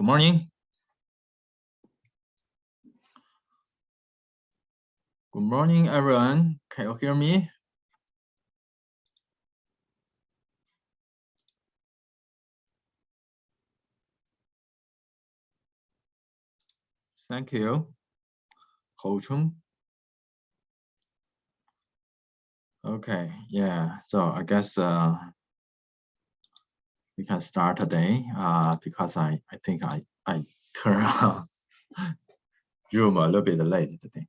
Good morning. Good morning, everyone. Can you hear me? Thank you. Ho Chung. Okay, yeah, so I guess uh, we can start today uh, because I, I think I, I turn on Zoom a little bit late today.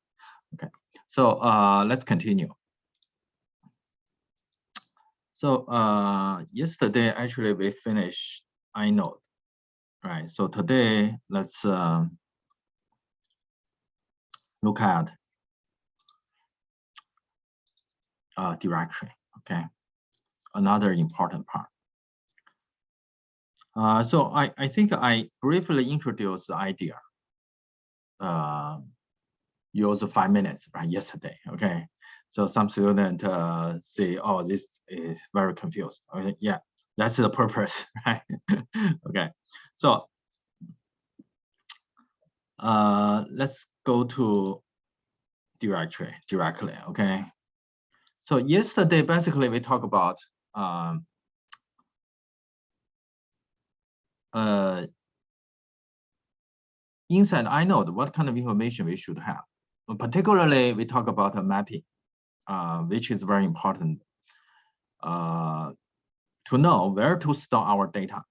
Okay, so uh, let's continue. So uh, yesterday, actually, we finished inode, right? So today, let's uh, look at uh, directory, okay? Another important part. Uh, so I, I think I briefly introduced the idea. Uh, use five minutes right yesterday. Okay, so some student uh, say, "Oh, this is very confused." Yeah, that's the purpose, right? okay, so uh, let's go to directory directly. Okay, so yesterday basically we talked about um, uh, inside inode, what kind of information we should have. Particularly, we talk about a mapping, uh, which is very important uh, to know where to store our data.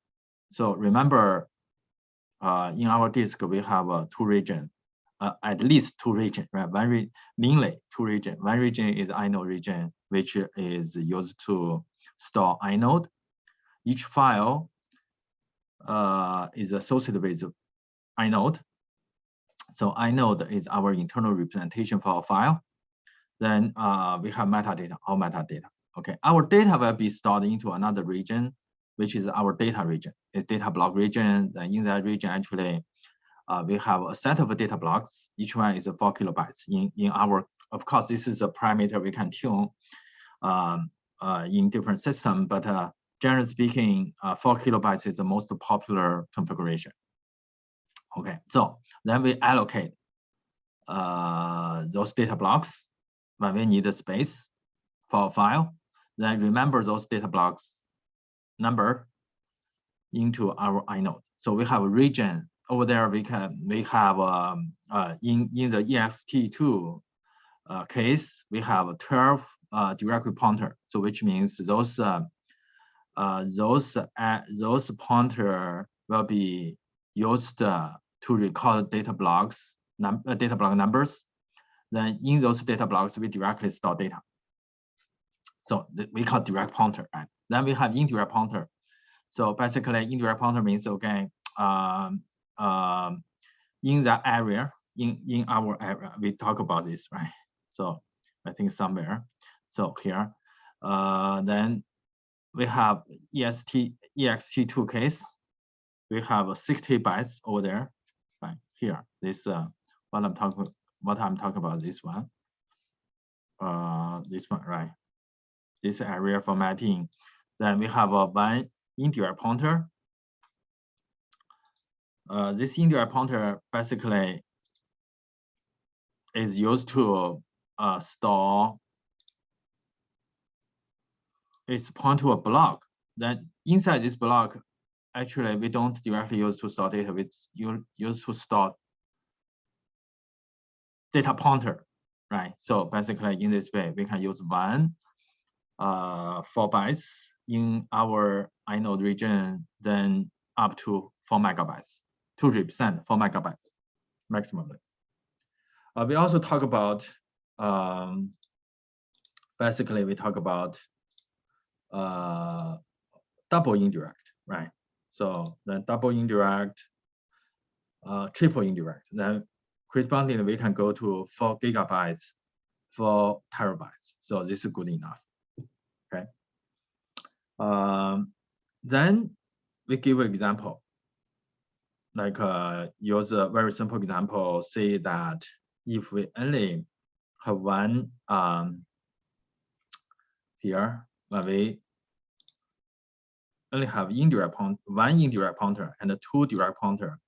So remember, uh, in our disk, we have uh, two region, uh, at least two region, right? One re mainly two region. One region is inode region, which is used to store inode. Each file uh, is associated with inode. So inode is our internal representation for a file. Then uh, we have metadata, all metadata. Okay, our data will be stored into another region, which is our data region. It's data block region. Then in that region, actually, uh, we have a set of data blocks. Each one is four kilobytes. In in our, of course, this is a parameter we can tune um, uh, in different system, but uh, generally speaking, uh, four kilobytes is the most popular configuration. Okay, so then we allocate uh, those data blocks when we need the space for a file. Then remember those data blocks number into our inode. So we have a region over there. We can we have um, uh, in in the ext2 uh, case we have 12 uh, directory pointer. So which means those uh, those uh, those pointer will be used uh, to record data blocks, num uh, data block numbers. Then in those data blocks, we directly store data. So we call direct pointer, right? Then we have indirect pointer. So basically, indirect pointer means okay, um, um, in that area, in in our area, we talk about this, right? So I think somewhere. So here, uh, then we have EST ext2 case. We have 60 bytes over there, right here. This uh, what I'm talking what I'm talking about. This one, uh, this one, right? This area formatting. Then we have a one indirect pointer. Uh, this indirect pointer basically is used to uh, store is point to a block. Then inside this block, actually we don't directly use to store data. We use to store data pointer, right? So basically in this way, we can use one uh, four bytes in our inode region, then up to four megabytes to represent four megabytes maximally. Uh, we also talk about um, basically we talk about uh, double indirect, right? So then double indirect, uh, triple indirect, then correspondingly we can go to four gigabytes, four terabytes. So this is good enough, okay? Um, then we give an example, like uh, use a very simple example, say that if we only have one um, here, we only have indirect one indirect pointer and two direct pointer,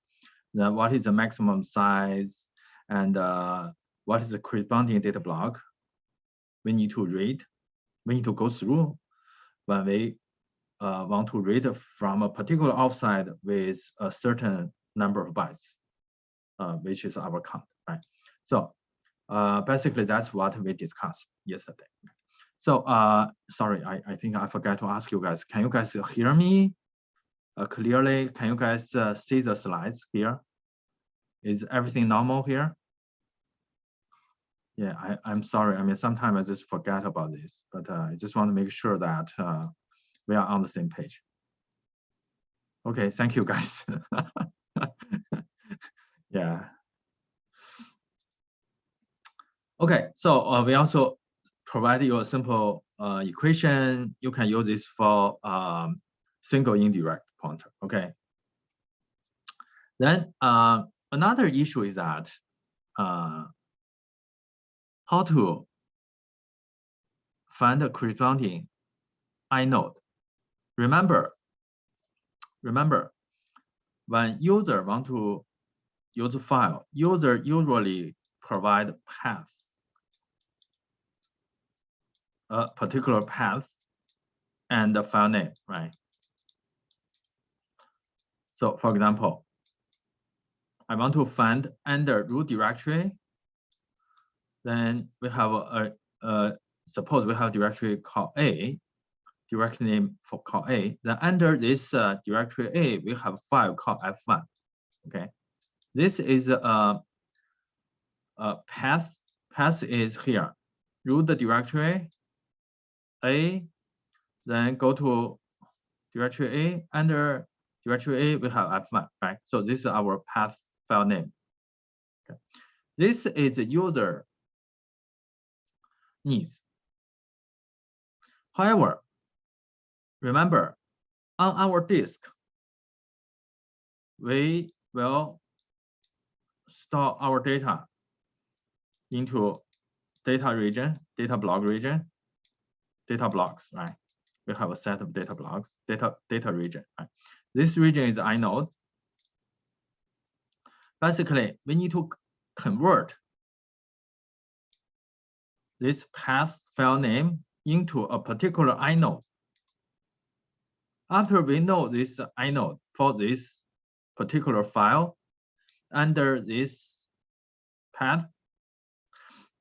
then what is the maximum size and uh, what is the corresponding data block we need to read, we need to go through when we uh, want to read from a particular offset with a certain number of bytes, uh, which is our count, right? So uh, basically that's what we discussed yesterday. So uh, sorry, I, I think I forgot to ask you guys, can you guys hear me uh, clearly? Can you guys uh, see the slides here? Is everything normal here? Yeah, I, I'm sorry. I mean, sometimes I just forget about this, but uh, I just want to make sure that uh, we are on the same page. Okay, thank you guys. yeah. Okay, so uh, we also provide you a simple uh, equation. You can use this for um, single indirect pointer. Okay. Then uh, another issue is that uh, how to find the corresponding inode. Remember, remember, when user want to use a file, user usually provide path, a particular path and the file name, right? So for example, I want to find under root directory then we have a, a, a suppose we have directory called A, directory name for call A. Then under this uh, directory A, we have file called F1. Okay, this is a, a path. Path is here. Root directory A, then go to directory A. Under directory A, we have F1. Right. So this is our path file name. Okay. This is the user needs. However, remember, on our disk, we will store our data into data region, data block region, data blocks, right? We have a set of data blocks, data data region. Right? This region is inode. Basically, we need to convert this path file name into a particular inode. After we know this inode for this particular file under this path,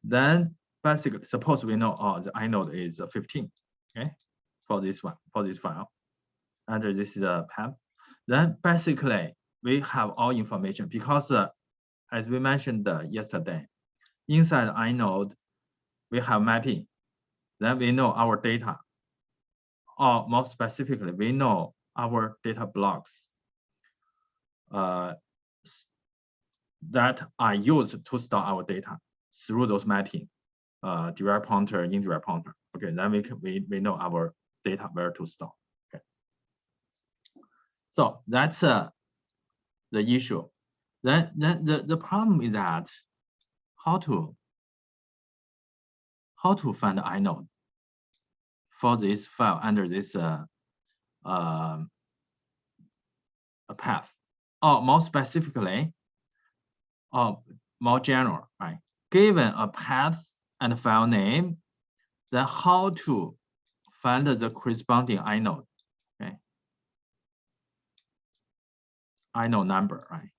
then basically suppose we know oh the inode is 15, okay, for this one, for this file, under this uh, path, then basically we have all information because uh, as we mentioned uh, yesterday, inside inode we have mapping. Then we know our data. Or more specifically, we know our data blocks uh, that are used to store our data through those mapping, uh, direct pointer, indirect pointer. Okay, then we can, we we know our data where to store. Okay, so that's uh, the issue. Then then the the problem is that how to how to find the inode for this file under this uh, uh, a path, or more specifically, or more general, right? Given a path and file name, then how to find the corresponding inode, okay? Inode number, right?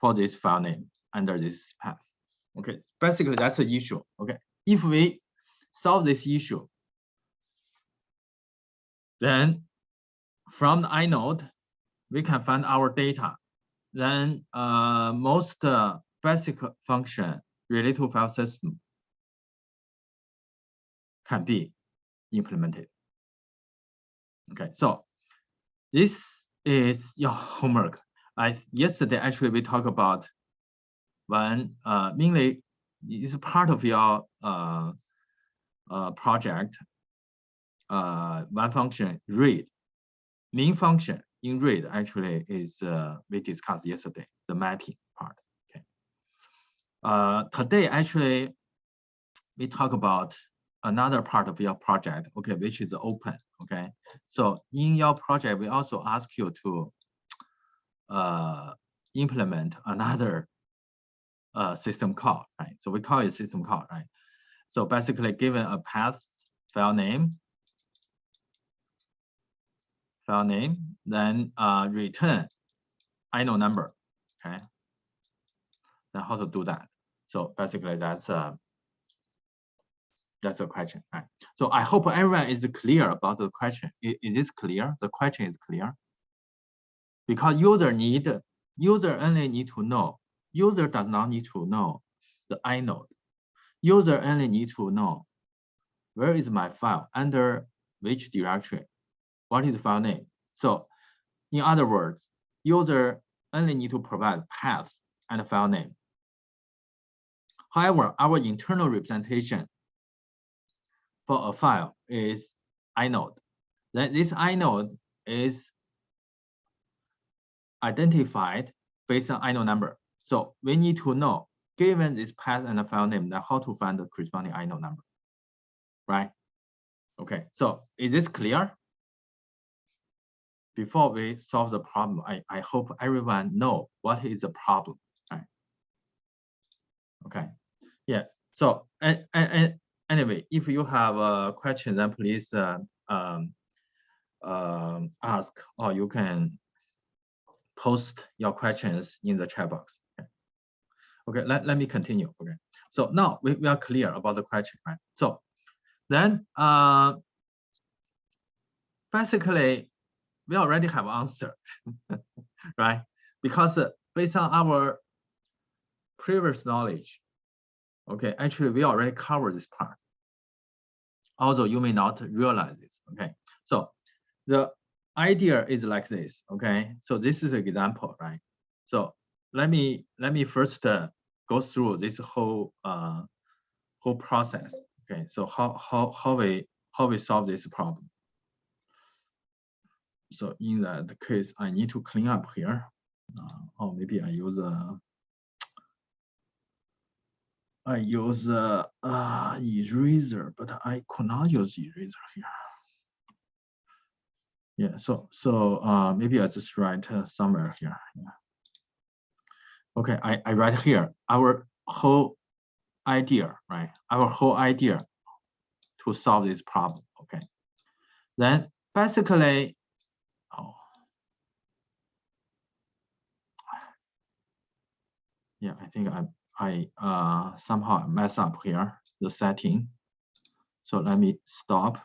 For this file name under this path. Okay, basically that's the issue. Okay, if we solve this issue, then from the inode, we can find our data. Then uh, most uh, basic function related file system can be implemented. Okay, so this is your homework. I yesterday actually we talked about when uh, mainly is part of your uh, uh, project, uh, one function read, main function in read actually is uh, we discussed yesterday, the mapping. Uh, today actually we talk about another part of your project, okay, which is open. Okay, so in your project we also ask you to uh, implement another uh, system call, right? So we call it system call, right? So basically given a path file name, file name, then uh, return inode number, okay? Then how to do that? So basically that's uh, that's a question, right? So I hope everyone is clear about the question. Is, is this clear? The question is clear. Because user need, user only need to know, user does not need to know the inode. User only need to know where is my file, under which directory, what is the file name. So in other words, user only need to provide path and file name. However, our internal representation for a file is inode. Then this inode is identified based on inode number. So we need to know, given this path and the file name, how to find the corresponding inode number, right? Okay, so is this clear? Before we solve the problem, I, I hope everyone know what is the problem, right? Okay, yeah, so and, and, anyway, if you have a question, then please uh, um, uh, ask, or you can post your questions in the chat box. Okay, okay let, let me continue. Okay, so now we, we are clear about the question, right? So then uh, basically, we already have answer, right? Because uh, based on our previous knowledge, okay, actually we already covered this part although you may not realize it. Okay, so the idea is like this. Okay, so this is an example, right? So let me let me first uh, go through this whole uh, whole process. Okay, so how how how we how we solve this problem. So in that case, I need to clean up here. Uh, or maybe I use a I use uh, uh, eraser, but I could not use eraser here. Yeah, so so uh, maybe I just write uh, somewhere here. Yeah. Okay, I, I write here our whole idea, right? Our whole idea to solve this problem. Okay, then basically, oh, yeah, I think I'm I uh, somehow mess up here, the setting. So let me stop.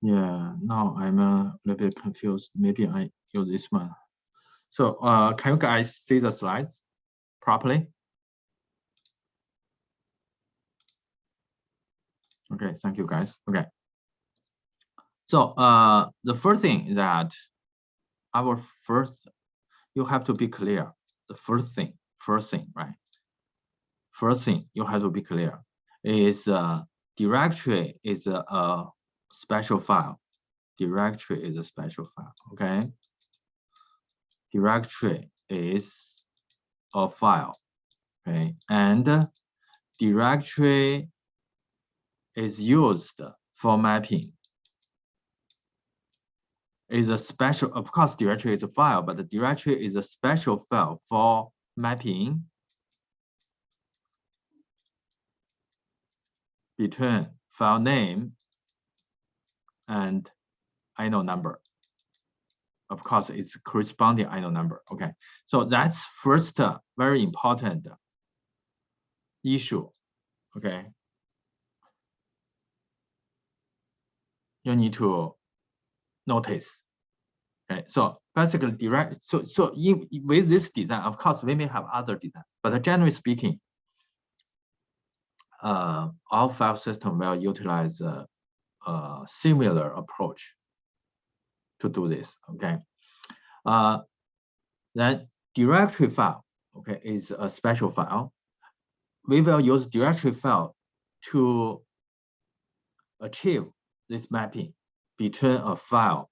Yeah, now I'm a little bit confused. Maybe I use this one. So uh, can you guys see the slides properly? Okay, thank you guys. Okay. So uh, the first thing is that our first, you have to be clear. The first thing, first thing, right? First thing you have to be clear is uh, directory is a, a special file. Directory is a special file, okay? Directory is a file, okay? And directory is used for mapping is a special, of course, directory is a file, but the directory is a special file for mapping between file name and inode number. Of course, it's corresponding inode number. Okay, so that's first uh, very important issue. Okay, you need to notice. Okay, so basically direct, so, so in, with this design, of course, we may have other design, but generally speaking, uh, file system will utilize a, a similar approach to do this, okay? Uh, then directory file, okay, is a special file. We will use directory file to achieve this mapping between a file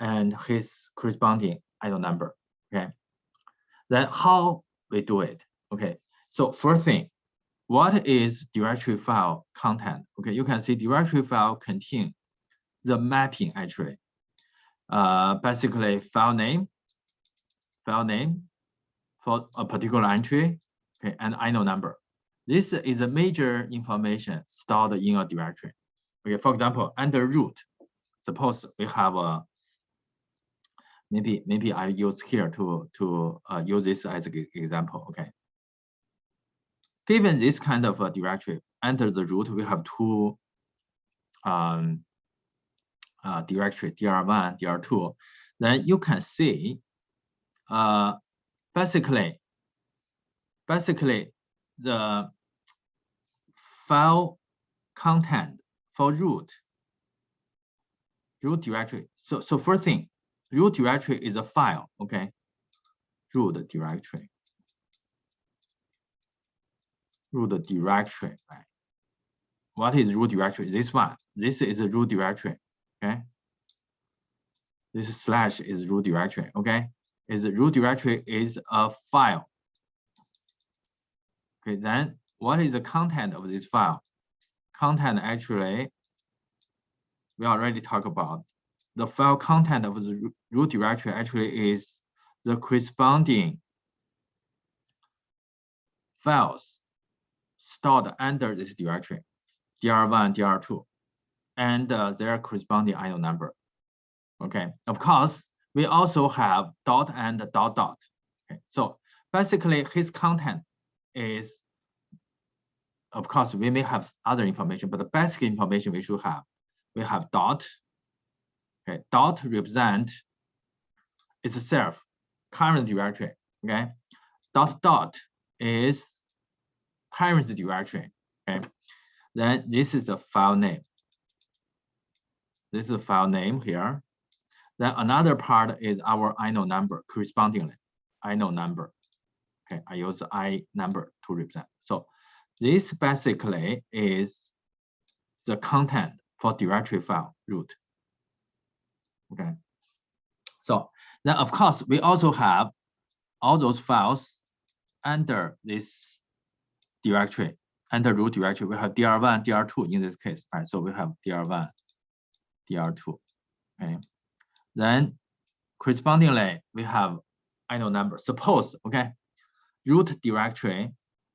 and his corresponding inode number. Okay. Then how we do it? Okay. So first thing, what is directory file content? Okay, you can see directory file contain the mapping actually. Uh, basically file name, file name for a particular entry, okay, and inode number. This is a major information stored in a directory. Okay, for example, under root, suppose we have a maybe maybe I use here to to uh, use this as an example. Okay, given this kind of a directory under the root, we have two um, uh, directory dr1, dr2. Then you can see uh, basically basically the file content for root root directory. So so first thing, root directory is a file. Okay, root directory root directory, right? What is root directory? This one. This is a root directory. Okay. This slash is root directory. Okay. Is root directory is a file. Okay. Then what is the content of this file? Content actually, we already talked about. The file content of the root directory actually is the corresponding files stored under this directory, DR1, DR2, and uh, their corresponding inode number. Okay, of course, we also have dot and dot dot. Okay, so basically his content is, of course, we may have other information, but the basic information we should have, we have dot. Okay, dot represent itself current directory. Okay, dot dot is parent directory. Okay, then this is the file name. This is a file name here. Then another part is our inode number correspondingly. inode number. Okay, I use I number to represent. So this basically is the content for directory file root. Okay. So then of course we also have all those files under this directory under root directory, we have dr1, dr2 in this case, right? So we have dr1, dr2, okay? Then correspondingly, we have inode number. Suppose, okay, root directory,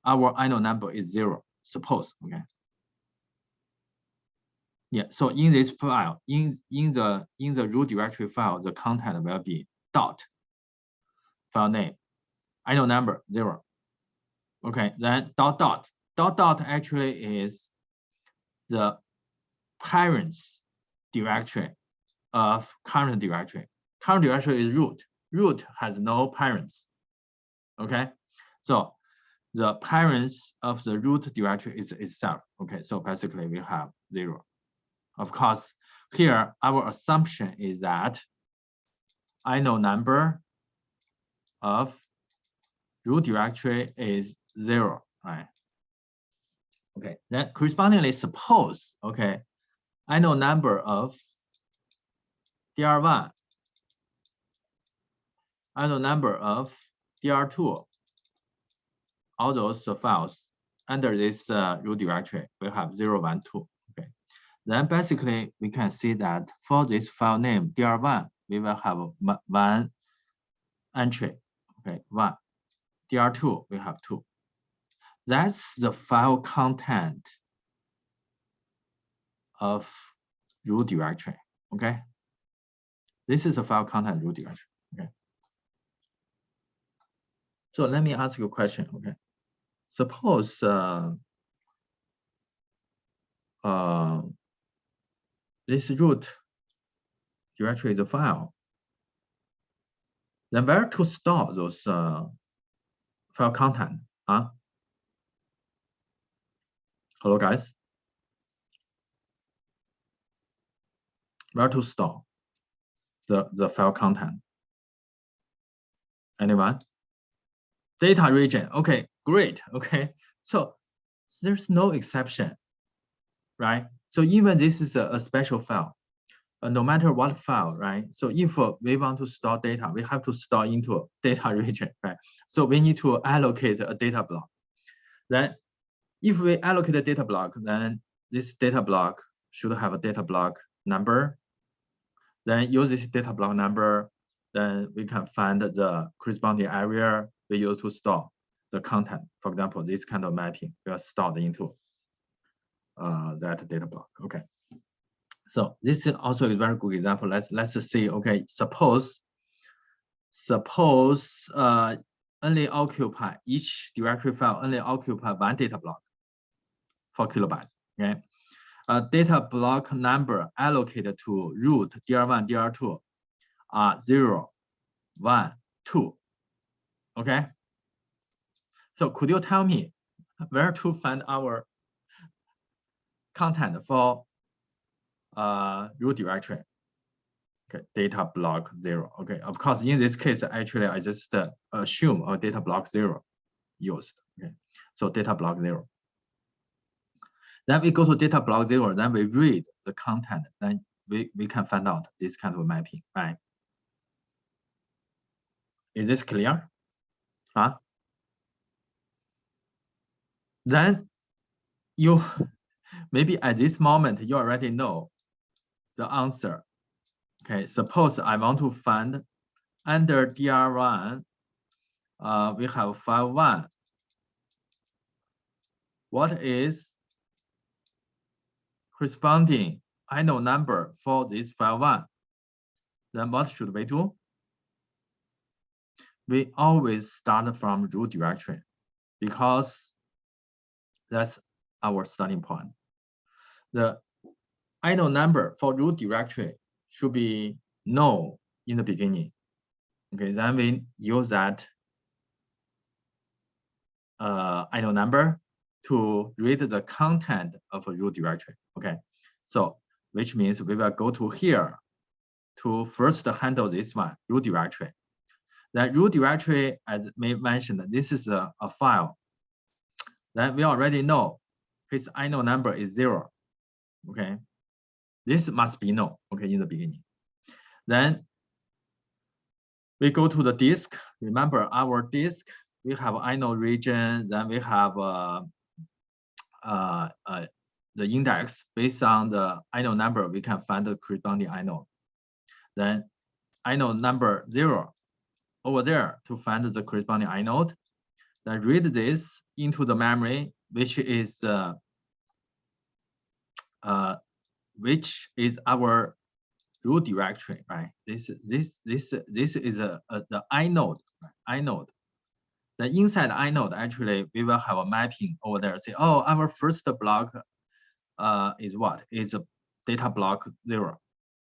our inode number is zero, suppose, okay? Yeah, so in this file, in, in the in the root directory file, the content will be dot file name, inode number zero, Okay, then dot dot. Dot dot actually is the parents directory of current directory. Current directory is root. Root has no parents. Okay, so the parents of the root directory is itself. Okay, so basically we have zero. Of course, here our assumption is that inode number of root directory is zero, right? Okay, then correspondingly suppose, okay, inode number of DR1, inode number of DR2, all those files under this uh, root directory will have 0, 1, 2. Okay. Then basically we can see that for this file name DR1, we will have one entry. Okay, one. DR2, we have two. That's the file content of root directory, okay? This is a file content root directory, okay? So let me ask you a question, okay? Suppose uh, uh, this root directory is a file, then where to store those uh, file content? Huh? Hello, guys. Where to store the, the file content? Anyone? Data region. Okay, great. Okay, so there's no exception, right? So even this is a, a special file, uh, no matter what file, right? So if uh, we want to store data, we have to store into data region, right? So we need to allocate a data block. Then if we allocate a data block, then this data block should have a data block number. Then use this data block number, then we can find the corresponding area we use to store the content. For example, this kind of mapping will stored into uh, that data block. Okay. So this is also a very good example. Let's let's see. Okay, suppose suppose uh, only occupy each directory file only occupy one data block, four kilobytes. Okay, a data block number allocated to root DR1, DR2 are zero, one, two. Okay. So could you tell me where to find our content for uh, root directory. Okay, data block zero. Okay, of course, in this case, actually, I just uh, assume a data block zero used. Okay, so data block zero. Then we go to data block zero, then we read the content, then we, we can find out this kind of mapping, right? Is this clear? Huh? Then you maybe at this moment you already know the answer. Okay, suppose I want to find under DR1, uh, we have file one. What is corresponding inode number for this file one? Then what should we do? We always start from root directory because that's our starting point. The inode number for root directory should be known in the beginning. Okay, then we use that uh, inode number to read the content of a root directory. Okay, so which means we will go to here to first handle this one, root directory. The root directory, as we mentioned, this is a, a file. Then we already know its inode number is zero. Okay, this must be no, okay, in the beginning. Then we go to the disk. Remember our disk, we have inode region, then we have uh, uh, uh, the index based on the inode number, we can find the corresponding inode. Then inode number zero over there to find the corresponding inode. Then read this into the memory, which is uh, uh, which is our root directory, right? This this this this is a, a the inode, right? inode. The inside inode actually we will have a mapping over there. Say, oh, our first block uh, is what? Is a data block zero.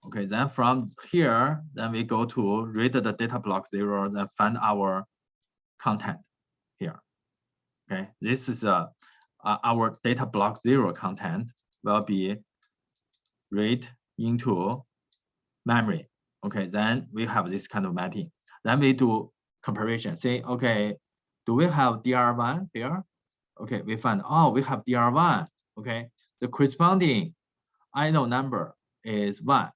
Okay, then from here, then we go to read the data block zero, then find our content here. Okay, this is a, uh, our data block zero content will be read into memory. Okay, then we have this kind of mapping. Then we do comparison. Say, okay, do we have DR1 here? Okay, we find, oh, we have DR1. Okay, the corresponding inode number is one.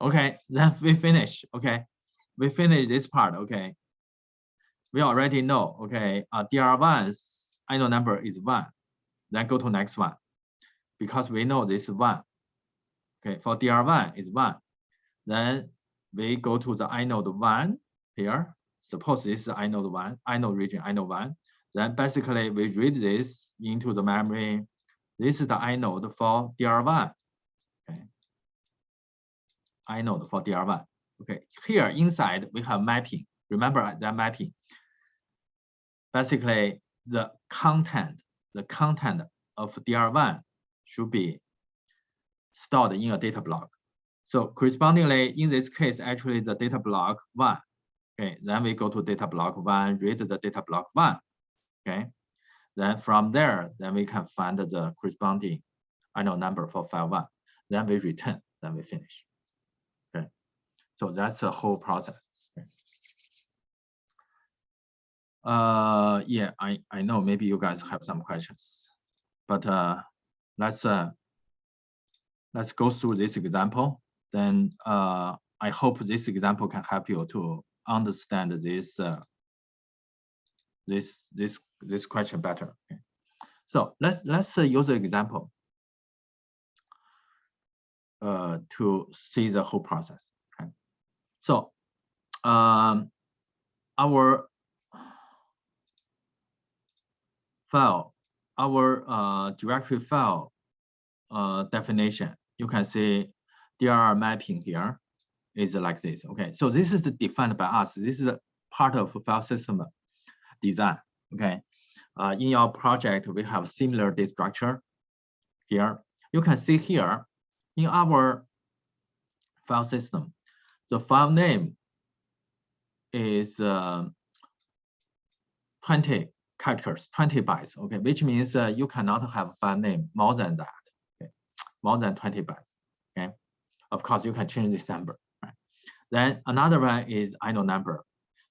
Okay, then we finish. Okay, we finish this part. Okay, we already know. Okay, uh, DR1's inode number is one. Then go to next one because we know this one. Okay, for DR1 is one. Then we go to the inode one here. Suppose this is inode one, inode region, inode one. Then basically we read this into the memory. This is the inode for DR1. Okay. Inode for DR1. Okay, here inside we have mapping. Remember that mapping. Basically, the content, the content of DR1 should be stored in a data block. So correspondingly, in this case, actually the data block one. Okay, then we go to data block one, read the data block one. Okay, then from there, then we can find the corresponding inode number for file one. Then we return, then we finish. Okay, so that's the whole process. Okay. Uh, yeah, I I know maybe you guys have some questions, but uh, let's uh, let's go through this example. Then uh, I hope this example can help you to understand this uh, this this this question better. Okay. So let's let's uh, use an example uh, to see the whole process. Okay. So um, our file, our uh, directory file uh, definition, you can see dir mapping here is like this. Okay, so this is defined by us. This is a part of file system design. Okay, uh, in your project, we have similar data structure here. You can see here in our file system, the file name is uh, 20 characters, 20 bytes, okay, which means uh, you cannot have file name more than that, okay, more than 20 bytes, okay. Of course, you can change this number, right? Then another one is inode number.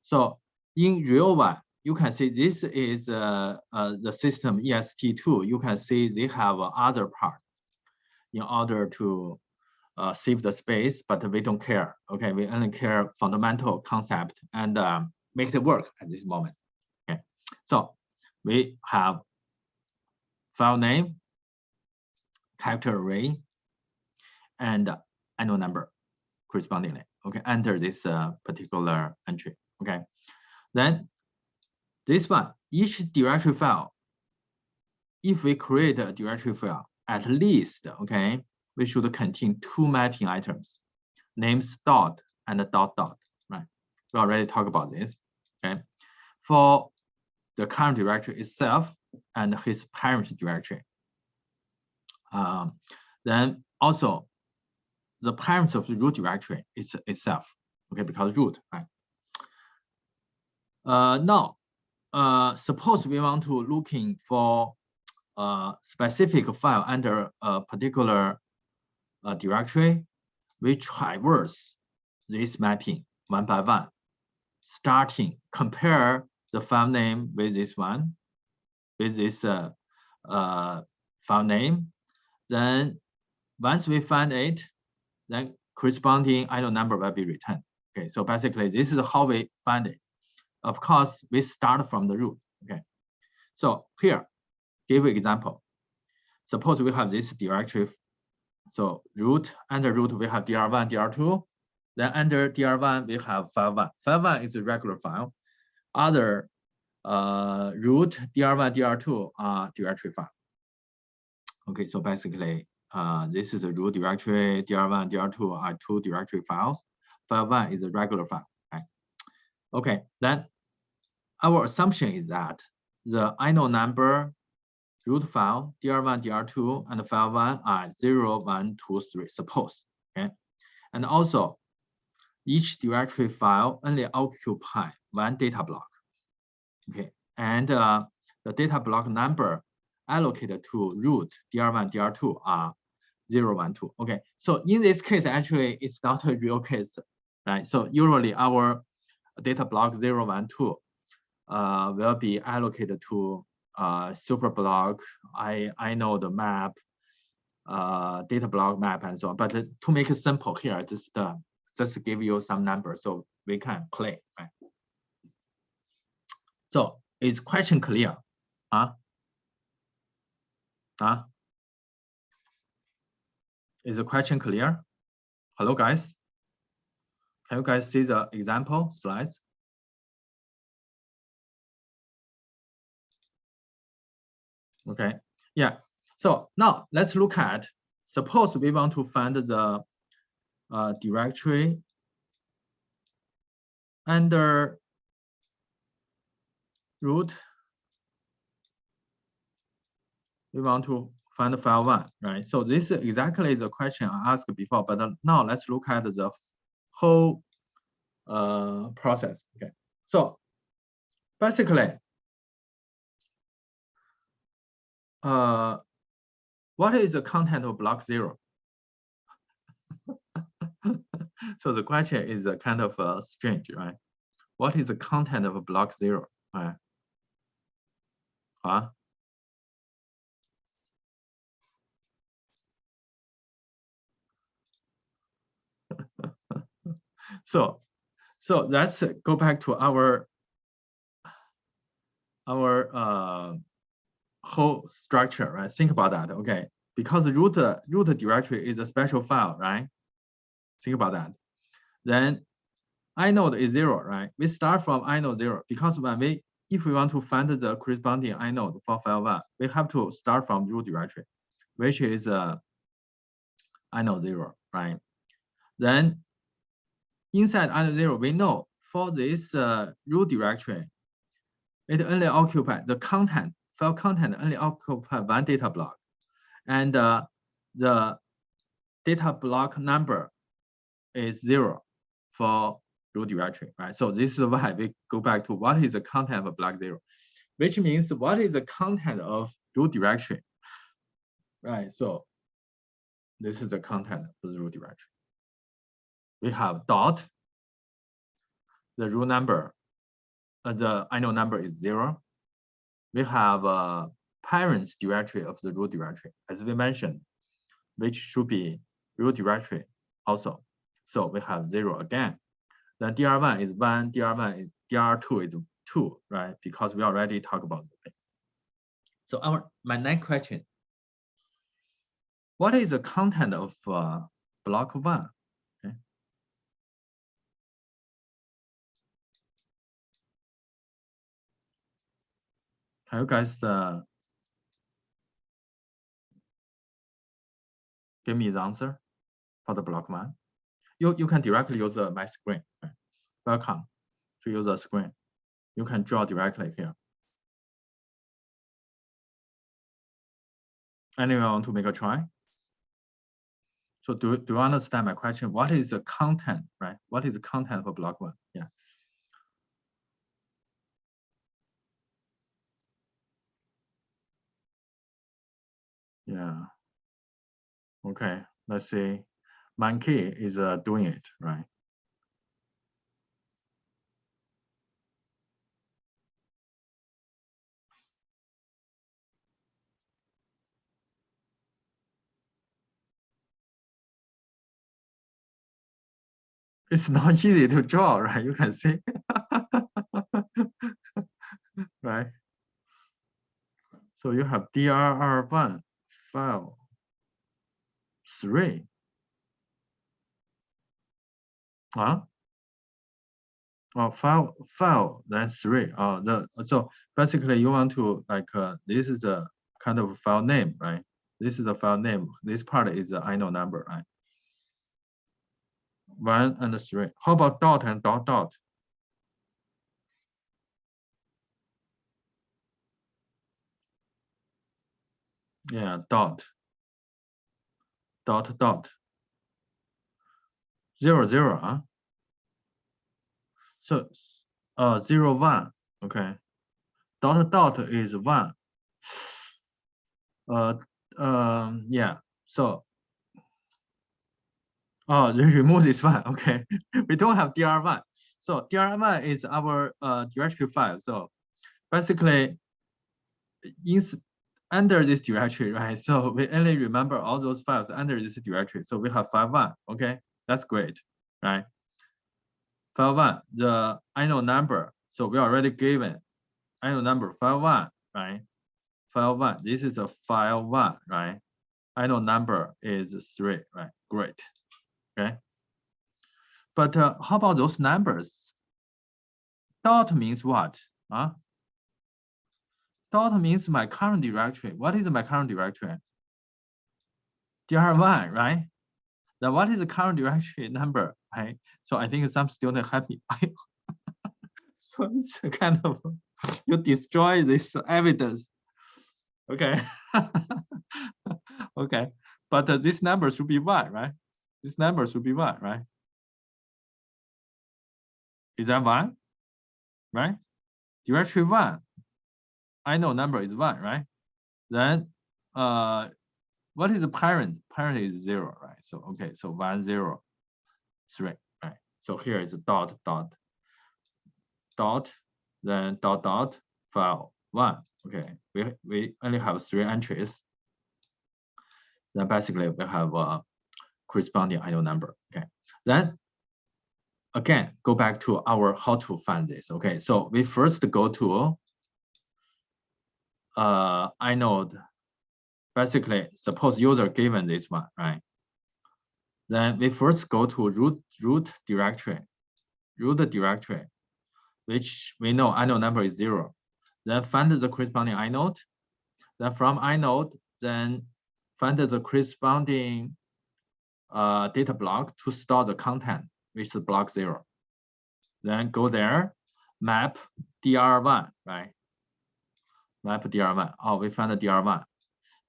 So in real one, you can see this is uh, uh, the system EST2. You can see they have other part in order to uh, save the space, but we don't care. Okay, we only care fundamental concept and um, make it work at this moment. So we have file name, character array, and inode number correspondingly. Okay, enter this uh, particular entry. Okay, then this one, each directory file, if we create a directory file, at least, okay, we should contain two mapping items, names dot and dot dot, right? We already talked about this, okay? For the current directory itself and his parent directory. Um, then also the parents of the root directory is itself, okay, because root, right? Uh, now, uh, suppose we want to looking for a specific file under a particular uh, directory, we traverse this mapping one by one, starting compare the file name with this one, with this uh, uh, file name. Then once we find it, then corresponding inode number will be returned. Okay, so basically this is how we find it. Of course, we start from the root. Okay, so here, give example. Suppose we have this directory so root under root we have dr1, dr2. Then under dr1 we have file1. File1 is a regular file. Other uh, root dr1, dr2 are directory file. Okay, so basically uh, this is a root directory, dr1, dr2 are two directory files. File1 is a regular file. Right? Okay, then our assumption is that the inode number root file dr1, dr2, and file one are 0, 1, 2, 3, suppose. Okay. And also, each directory file only occupy one data block. Okay. And uh, the data block number allocated to root dr1, dr2 are 0, 1, 2. Okay. So in this case, actually, it's not a real case, right? So usually our data block 0, 1, 2 uh, will be allocated to uh, super block, I, I know the map, uh, data block map and so on. But to make it simple here, just uh, just give you some numbers so we can play. Right? So is question clear? Huh? Huh? Is the question clear? Hello, guys. Can you guys see the example slides? Okay, yeah. So now let's look at, suppose we want to find the uh, directory under root. We want to find file one, right? So this is exactly the question I asked before, but now let's look at the whole uh, process. Okay, so basically uh, what is the content of block zero? so the question is a kind of uh, strange, right? What is the content of block zero? Right? Huh? so, so let's go back to our our uh, whole structure, right? Think about that, okay? Because root root directory is a special file, right? Think about that. Then inode is zero, right? We start from inode zero because when we if we want to find the corresponding inode for file one, we have to start from root directory, which is uh, inode zero, right? Then inside inode zero, we know for this uh, root directory, it only occupies the content, file content only occupy one data block. And uh, the data block number is zero for root directory, right? So this is why we go back to what is the content of block zero, which means what is the content of root directory, right? So this is the content of the root directory. We have dot, the root number, uh, the inode number is zero. We have a parents directory of the root directory, as we mentioned, which should be root directory also. So we have zero again. Then DR1 is one, DR1 is DR2 is two, right? Because we already talked about the thing. So our my next question. What is the content of uh, block one? Okay. Can you guys uh, give me the answer for the block one? You, you can directly use the my screen. Welcome to use the screen. You can draw directly here. Anyone want to make a try? So do, do you understand my question? What is the content, right? What is the content for block one? Yeah. Yeah. Okay, let's see monkey is uh, doing it, right? It's not easy to draw, right? You can see, right? So you have DRR1 file three Huh? Oh, file, file, then three. Oh, the so basically you want to like uh, this is a kind of file name, right? This is the file name. This part is the inode number, right? One and three. How about dot and dot dot? Yeah, dot. Dot dot zero zero so uh zero one okay. Dot dot is one. Uh um yeah so oh remove this one okay. We don't have dr1 so dr1 is our uh directory file. So basically in under this directory right? So we only remember all those files under this directory. So we have file one okay that's great, right? File one, the inode number. So we already given inode number file one, right? File one, this is a file one, right? Inode number is three, right? Great, okay. But uh, how about those numbers? Dot means what? Huh? Dot means my current directory. What is my current directory? DR1, right? Now, what is the current directory number? Right. So I think some student happy. so it's kind of you destroy this evidence. Okay. okay. But uh, this number should be one, right? This number should be one, right? Is that one? Right? Directory one. inode number is one, right? Then uh what is the parent? Parent is zero, right? So, okay, so one, zero, three, right? So here is a dot, dot, dot, then dot, dot, file one. Okay, we, we only have three entries. Then basically we have a corresponding inode number. Okay, then again, go back to our how to find this. Okay, so we first go to uh, inode, basically suppose user given this one, right? Then we first go to root root directory, root directory, which we know inode number is zero. Then find the corresponding inode. Then from inode, then find the corresponding uh, data block to store the content, which is block zero. Then go there, map DR1, right? Map DR1. Oh, we found the DR1.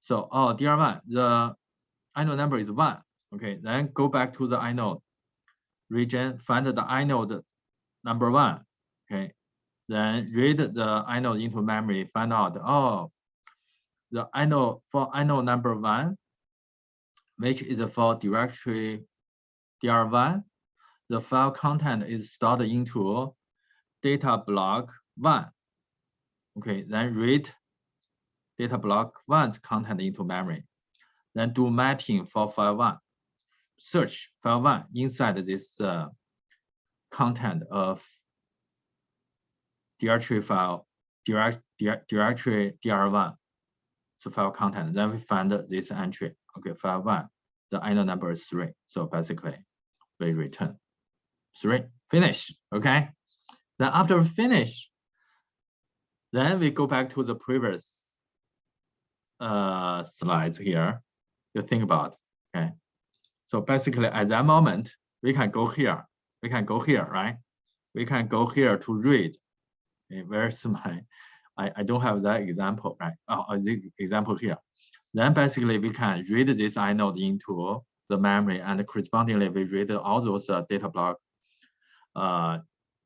So, oh, DR1, the inode number is one. Okay, then go back to the inode region, find the inode number one. Okay, then read the inode into memory, find out, oh, the inode for inode number one, which is for directory DR1, the file content is stored into data block one. Okay, then read data block one's content into memory. Then do mapping for file one. Search file one inside this uh, content of directory file, direct, direct, directory DR1, so file content. Then we find this entry. Okay, file one, the inode number is three. So basically, we return three, finish. Okay. Then after finish, then we go back to the previous uh, slides here to think about. Okay. So basically, at that moment, we can go here. We can go here, right? We can go here to read okay, where's my, I, I don't have that example, right? Oh, the example here. Then basically we can read this inode into the memory and correspondingly we read all those uh, data block uh,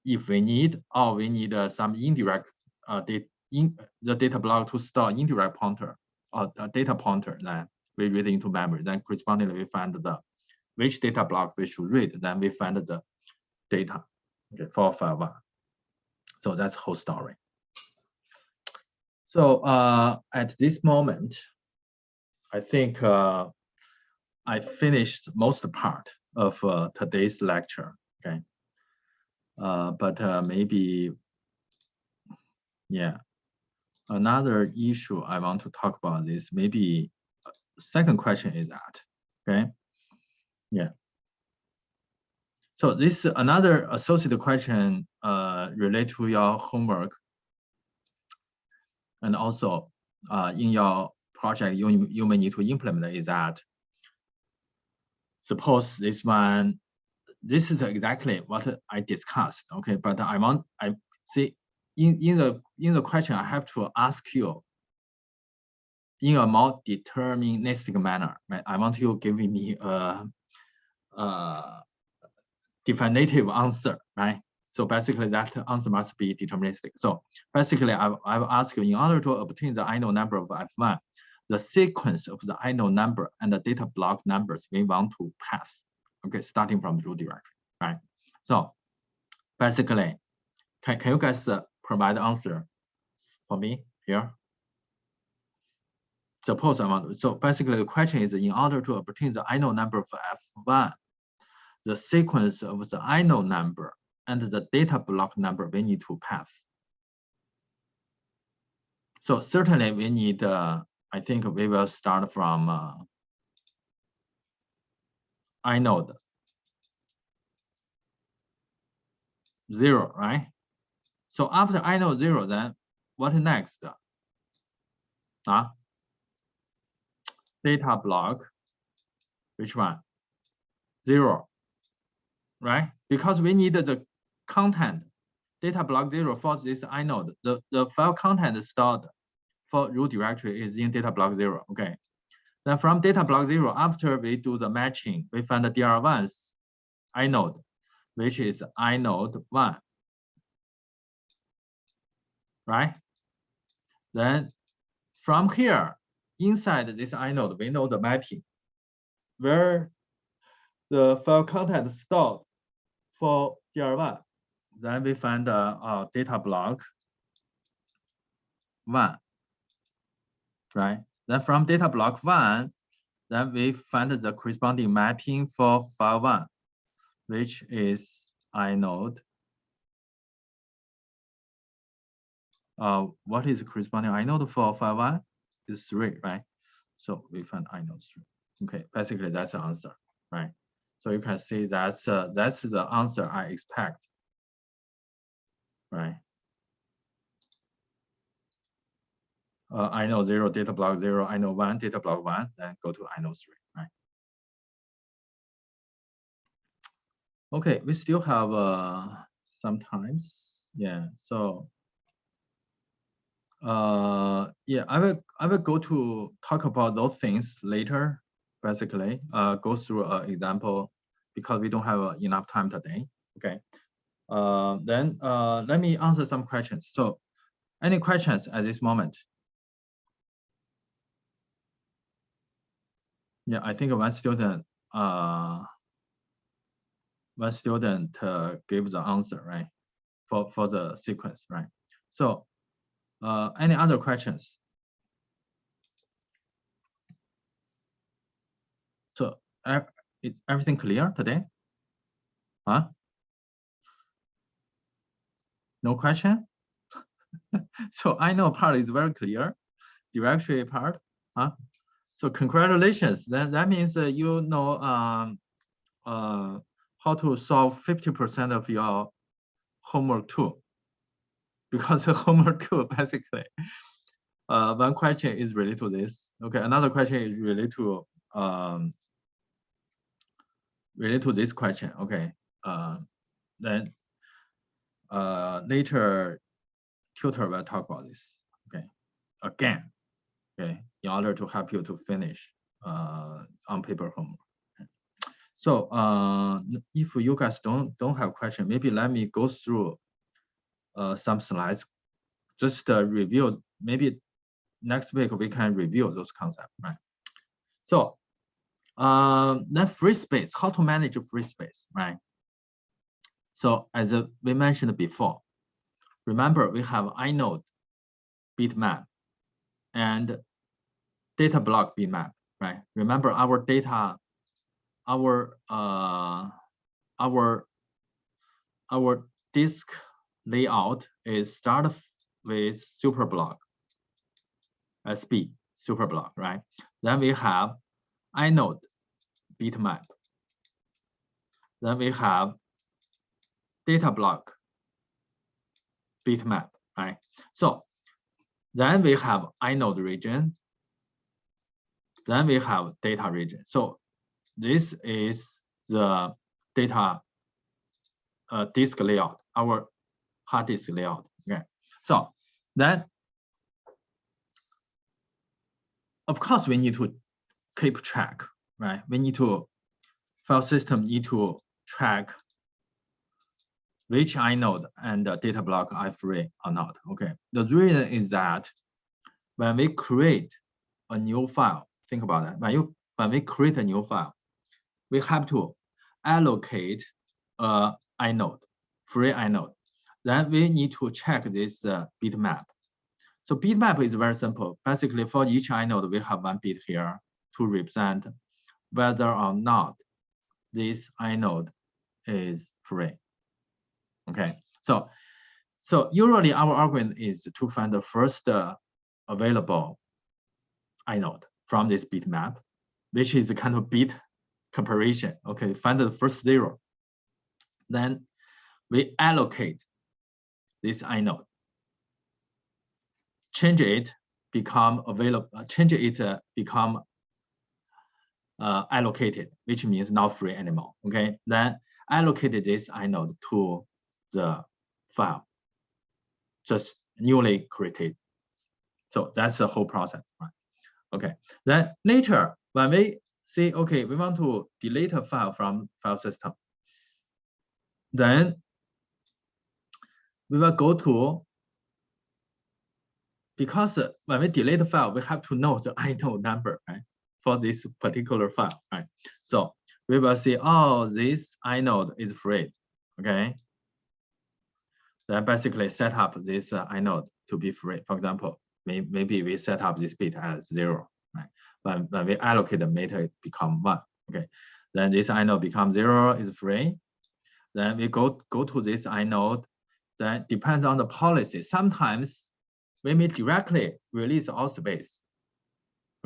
if we need or we need uh, some indirect uh, data in the data block to store indirect pointer or data pointer, then we read into memory. Then correspondingly we find the which data block we should read. Then we find the data okay, for file one. So that's whole story. So uh, at this moment, I think uh, I finished most part of uh, today's lecture. Okay, uh, but uh, maybe, yeah, another issue I want to talk about is maybe uh, second question is that. Okay, yeah. So this is another associated question uh, related to your homework. And also uh, in your project, you, you may need to implement is that suppose this one, this is exactly what I discussed, okay? But I want, I see in, in the in the question, I have to ask you in a more deterministic manner. I want you giving me a, a definitive answer, right? So basically that answer must be deterministic. So basically I, I will ask you in order to obtain the inode number of F1, the sequence of the inode number and the data block numbers we want to pass, okay, starting from the root directory, right? So basically, can, can you guys uh, provide the answer for me here? Suppose I want, so basically the question is in order to obtain the inode number of F1, the sequence of the inode number and the data block number we need to pass. So certainly we need, uh, I think we will start from uh, inode zero, right? So after inode zero, then what next? Uh, data block, which one? Zero right? Because we need the content data block zero for this inode. The, the file content stored for root directory is in data block zero. Okay. Then from data block zero, after we do the matching, we find the DR1's inode, which is inode one. Right? Then from here, inside this inode, we know the mapping where the file content stored for DR1, then we find the uh, data block one, right? Then from data block one, then we find the corresponding mapping for file one, which is inode uh, what is corresponding inode for phi one is three, right? So we find inode three. Okay, basically that's the answer, right? So you can see that's uh, that's the answer I expect, right? Uh, inode zero data block zero, inode one data block one, then go to inode three, right? Okay, we still have uh, sometimes, yeah. So uh, yeah, I will I will go to talk about those things later. Basically, uh, go through an example because we don't have uh, enough time today. Okay. Uh, then uh, let me answer some questions. So, any questions at this moment? Yeah, I think one student uh one student uh, gave the answer right for for the sequence right. So uh, any other questions? So is everything clear today? Huh? No question? so inode part is very clear, directory part. Huh? So congratulations. That, that means uh, you know um, uh, how to solve 50% of your homework too because the homework basically uh, one question is related to this. Okay, another question is related to um, related to this question. Okay, uh, then uh, later tutor will talk about this. Okay, again, okay, in order to help you to finish uh, on paper homework. So uh, if you guys don't don't have question, maybe let me go through uh, some slides, just uh, review, maybe next week we can review those concepts, right? So um, then free space, how to manage free space, right? So as we mentioned before, remember we have inode bitmap and data block bitmap, right? Remember our data, our uh, our our disk layout is start with superblock, SB superblock, right? Then we have inode bitmap. Then we have data block bitmap, right? So then we have inode region. Then we have data region. So this is the data uh, disk layout, our hard disk layout. Okay, so then of course we need to keep track, right? We need to file system need to track which inode and data block are free or not. Okay, the reason is that when we create a new file, think about that. When you when we create a new file, we have to allocate a inode, free inode then we need to check this uh, bitmap. So bitmap is very simple. Basically, for each inode, we have one bit here to represent whether or not this inode is free. Okay, so so usually our algorithm is to find the first uh, available inode from this bitmap, which is a kind of bit comparison. Okay, find the first zero. Then we allocate this inode. Change it become available, uh, change it uh, become uh, allocated, which means not free anymore. Okay, then allocate this inode to the file, just newly created. So that's the whole process. Right? Okay, then later when we say, okay, we want to delete a file from file system, then we will go to, because when we delete the file, we have to know the inode number, right? For this particular file, right? So we will see, oh, this inode is free, okay? Then basically set up this uh, inode to be free. For example, may, maybe we set up this bit as zero, right? When, when we allocate the meta, it become one, okay? Then this inode becomes zero is free. Then we go, go to this inode that depends on the policy. Sometimes we may directly release all space.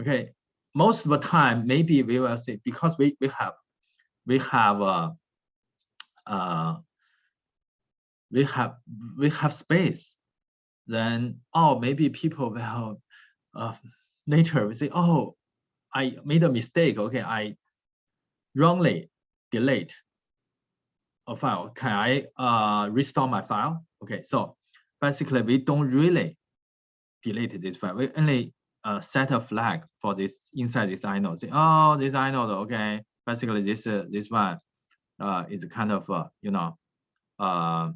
Okay, most of the time, maybe we will say because we we have we have uh, uh we have we have space, then oh maybe people will uh, later we say oh I made a mistake. Okay, I wrongly delete a file. Can I uh, restore my file? Okay, so basically we don't really delete this file. We only uh, set a flag for this inside this inode. Say, oh, this inode, okay. Basically, this uh, this one uh, is kind of uh, you know uh,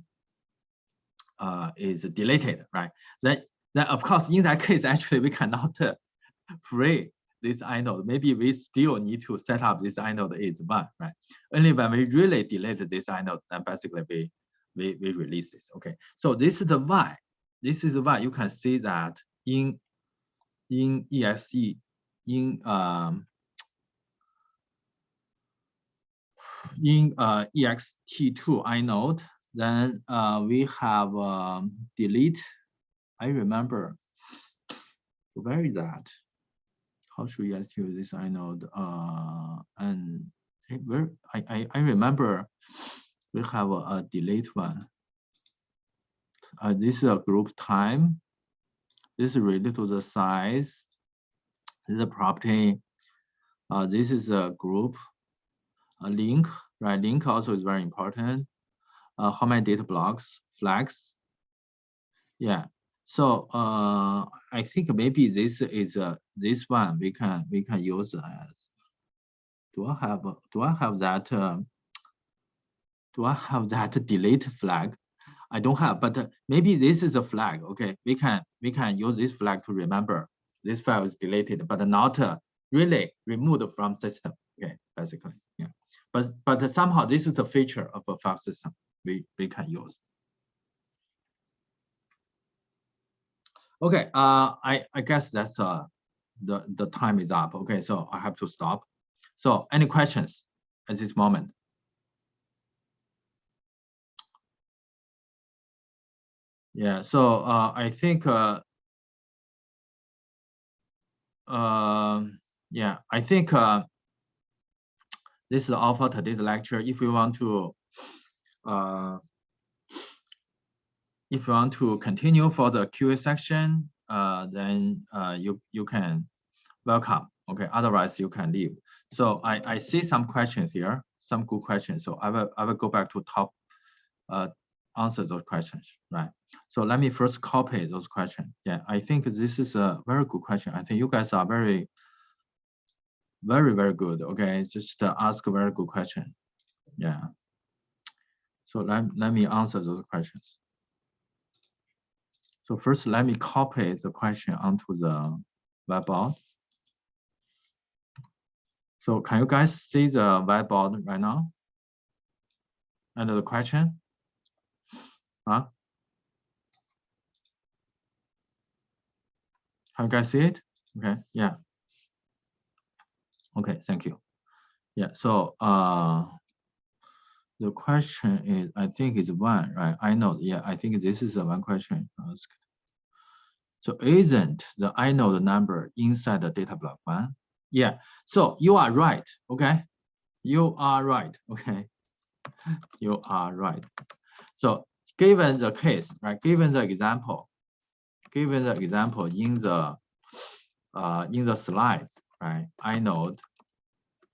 uh, is deleted, right? Then then of course in that case actually we cannot uh, free this inode. Maybe we still need to set up this inode is one, right? Only when we really delete this inode, then basically we we we release this. Okay, so this is the why. This is why you can see that in in EXE in um in uh ext2 inode then uh we have um delete i remember where is that how should we execute this inode uh and where I, I i remember we have a, a delete one uh, this is a group time this is related to the size. This is a property. Uh, this is a group, a link, right? Link also is very important. Uh, how many data blocks, flags? Yeah. So uh, I think maybe this is uh, this one we can we can use as. Do I have do I have that? Uh, do I have that delete flag? I don't have, but uh, maybe this is a flag. Okay, we can we can use this flag to remember this file is deleted, but not uh, really removed from system. Okay, basically, yeah. But but somehow this is a feature of a file system we we can use. Okay, uh, I I guess that's uh the the time is up. Okay, so I have to stop. So any questions at this moment? Yeah, so uh, I think, uh, uh, yeah, I think uh, this is all for today's lecture. If you want to, uh, if you want to continue for the QA section, uh, then uh, you you can welcome. Okay, otherwise you can leave. So I I see some questions here, some good questions. So I will I will go back to top uh, answer those questions, right? So let me first copy those questions. Yeah, I think this is a very good question. I think you guys are very, very, very good. Okay, just uh, ask a very good question. Yeah. So let, let me answer those questions. So first, let me copy the question onto the whiteboard. So can you guys see the whiteboard right now? And the question? Huh? Can you guys see it? Okay, yeah. Okay, thank you. Yeah, so uh, the question is, I think it's one, right? I know, yeah, I think this is the one question asked. So isn't the I inode number inside the data block one? Yeah, so you are right, okay? You are right, okay? You are right. So given the case, right, given the example, given the example in the uh, in the slides, right, I inode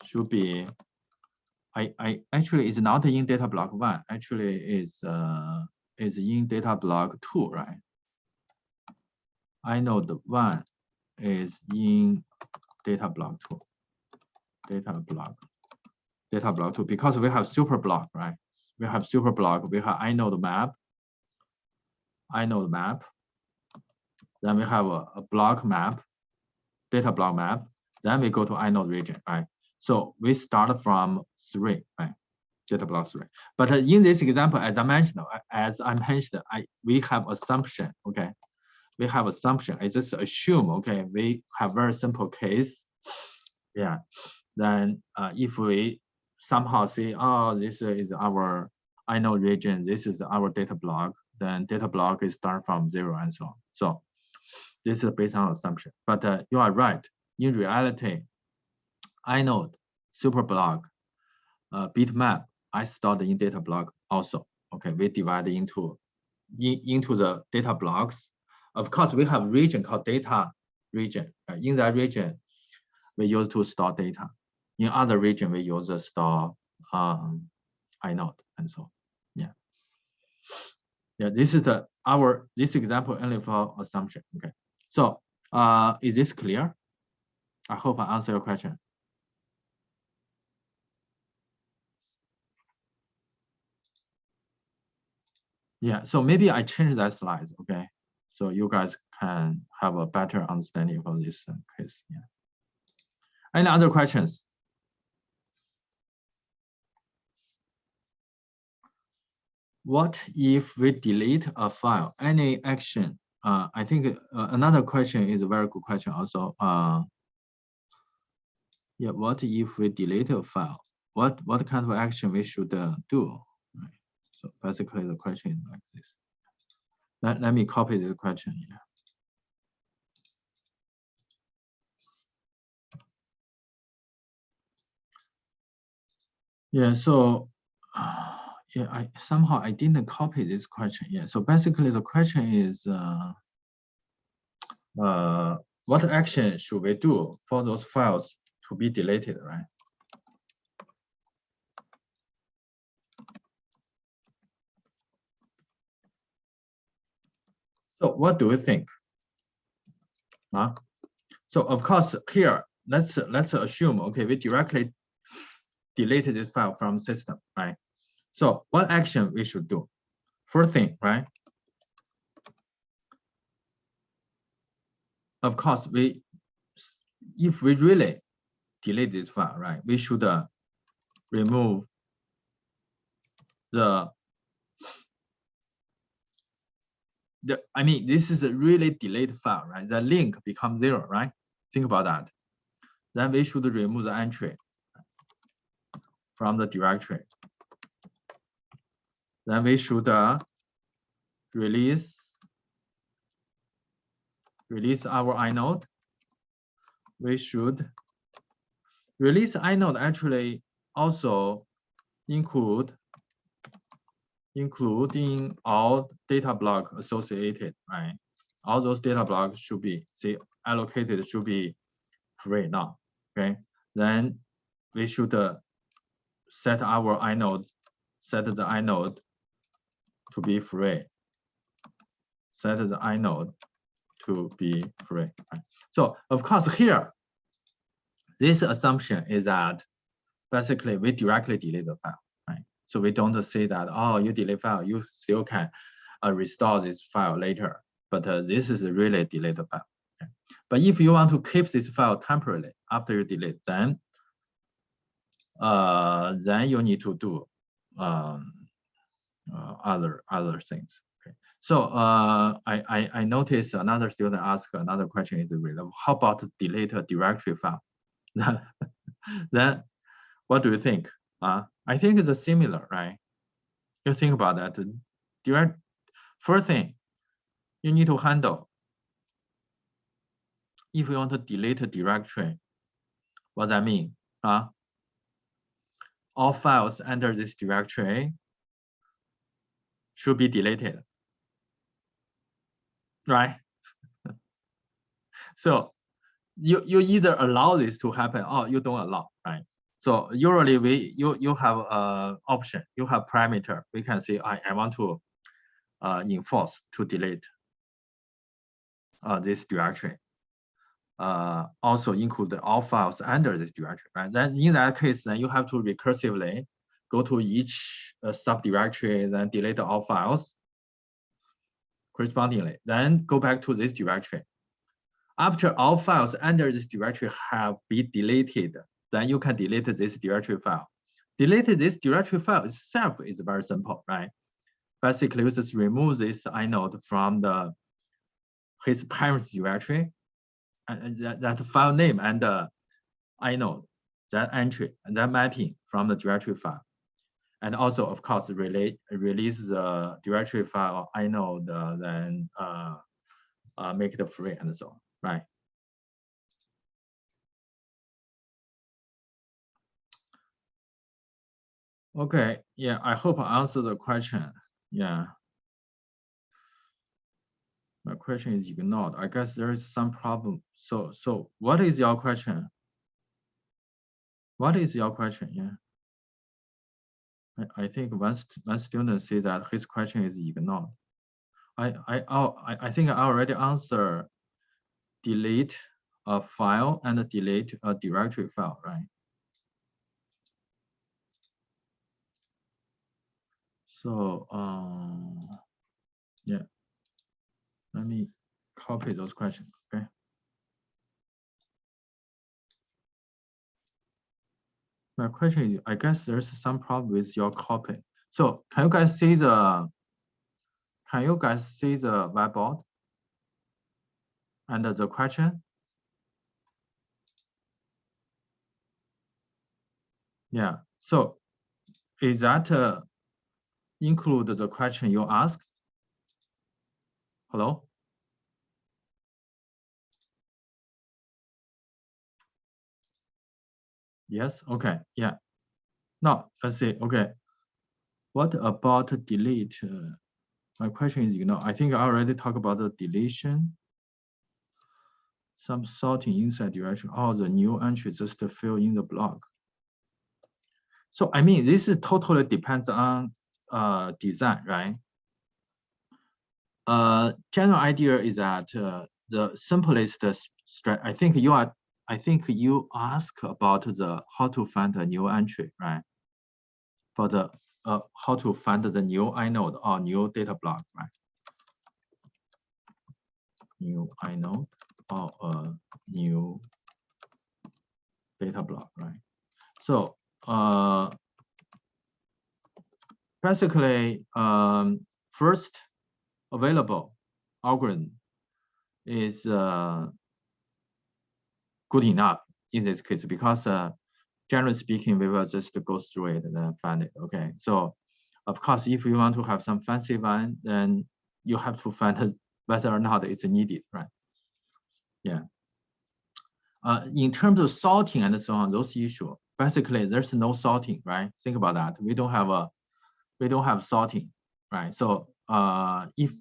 should be, I, I actually is not in data block one, actually is uh, is in data block two, right? inode one is in data block two, data block, data block two, because we have super block, right? we have super block, we have inode map, inode map. Then we have a, a block map, data block map. Then we go to inode region, right? So we start from three, right? Data block three. But in this example, as I mentioned, uh, as I mentioned, I we have assumption, okay? We have assumption. I just assume, okay, we have very simple case. Yeah. Then uh, if we somehow say, oh, this is our inode region, this is our data block, then data block is start from zero and so on. So this is based on assumption, but uh, you are right. In reality, inode, superblock, uh, bitmap, I stored in data block also. Okay, we divide into in, into the data blocks. Of course, we have region called data region. Uh, in that region, we use to store data. In other region, we use to store um, inode and so yeah. Yeah, this is the our this example only for assumption. Okay, so uh, is this clear? I hope I answer your question. Yeah, so maybe I change that slide, okay? So you guys can have a better understanding of this case. Yeah. Any other questions? What if we delete a file? Any action? Uh, I think uh, another question is a very good question also. Uh, yeah, what if we delete a file? What what kind of action we should uh, do? So basically the question is like this. Let, let me copy this question here. Yeah, so uh, yeah, I somehow I didn't copy this question yet. So basically the question is uh, uh, what action should we do for those files to be deleted, right? So what do you think? Huh? So of course here, let's let's assume, okay, we directly deleted this file from system, right? So what action we should do? First thing, right? Of course, we if we really delete this file, right, we should uh, remove the the, I mean, this is a really delayed file, right? The link becomes zero, right? Think about that. Then we should remove the entry from the directory. Then we should uh, release release our inode. We should release inode actually also include including all data block associated, right? All those data blocks should be say allocated should be free now. Okay, then we should uh, set our inode, set the inode to be free. Set the inode to be free. Right? So of course here, this assumption is that basically we directly delete the file. So we don't say that, oh, you delete file, you still can uh, restore this file later. But uh, this is really deleted file. Okay. But if you want to keep this file temporarily after you delete, then uh, then you need to do um, uh, other other things. So uh, I, I I noticed another student asked another question is how about delete a directory file? then what do you think? Uh, I think it's similar, right? You think about that. Direct, first thing you need to handle if you want to delete a directory, what that mean? Huh? All files under this directory should be deleted, right? so you, you either allow this to happen or you don't allow? So usually we you you have a option, you have parameter. We can say I, I want to uh, enforce to delete uh, this directory. Uh, also include all files under this directory, right? Then in that case, then you have to recursively go to each uh, subdirectory, then delete all files correspondingly. Then go back to this directory. After all files under this directory have been deleted, then you can delete this directory file. Delete this directory file itself is very simple, right? Basically, just remove this inode from the his parent directory, and that, that file name and the inode, that entry and that mapping from the directory file. And also, of course, relate, release the directory file inode, uh, then uh, uh, make it free and so on, right? Okay, yeah, I hope I answered the question. Yeah. My question is ignored. I guess there is some problem. So, so what is your question? What is your question? Yeah. I, I think one, one student say that his question is ignored. I, I, oh, I, I think I already answered delete a file and delete a directory file, right? So, um, yeah, let me copy those questions, okay? My question is, I guess there's some problem with your copy. So can you guys see the, can you guys see the whiteboard? And the question? Yeah, so is that uh, include the question you asked? Hello? Yes, okay, yeah. Now, let's see, okay. What about delete? Uh, my question is, you know, I think I already talked about the deletion. Some sorting inside direction, all the new entries just fill in the block. So, I mean, this is totally depends on uh, design, right? Uh, general idea is that uh, the simplest. I think you are. I think you ask about the how to find a new entry, right? For the uh, how to find the new inode or new data block, right? New inode or a new data block, right? So uh, basically, um, first available algorithm is uh, good enough in this case because uh, generally speaking, we will just go through it and then find it. Okay, so of course, if you want to have some fancy one, then you have to find whether or not it's needed, right? Yeah. Uh, in terms of sorting and so on, those issues, basically there's no sorting, right? Think about that. We don't have a we don't have sorting, right? So uh, if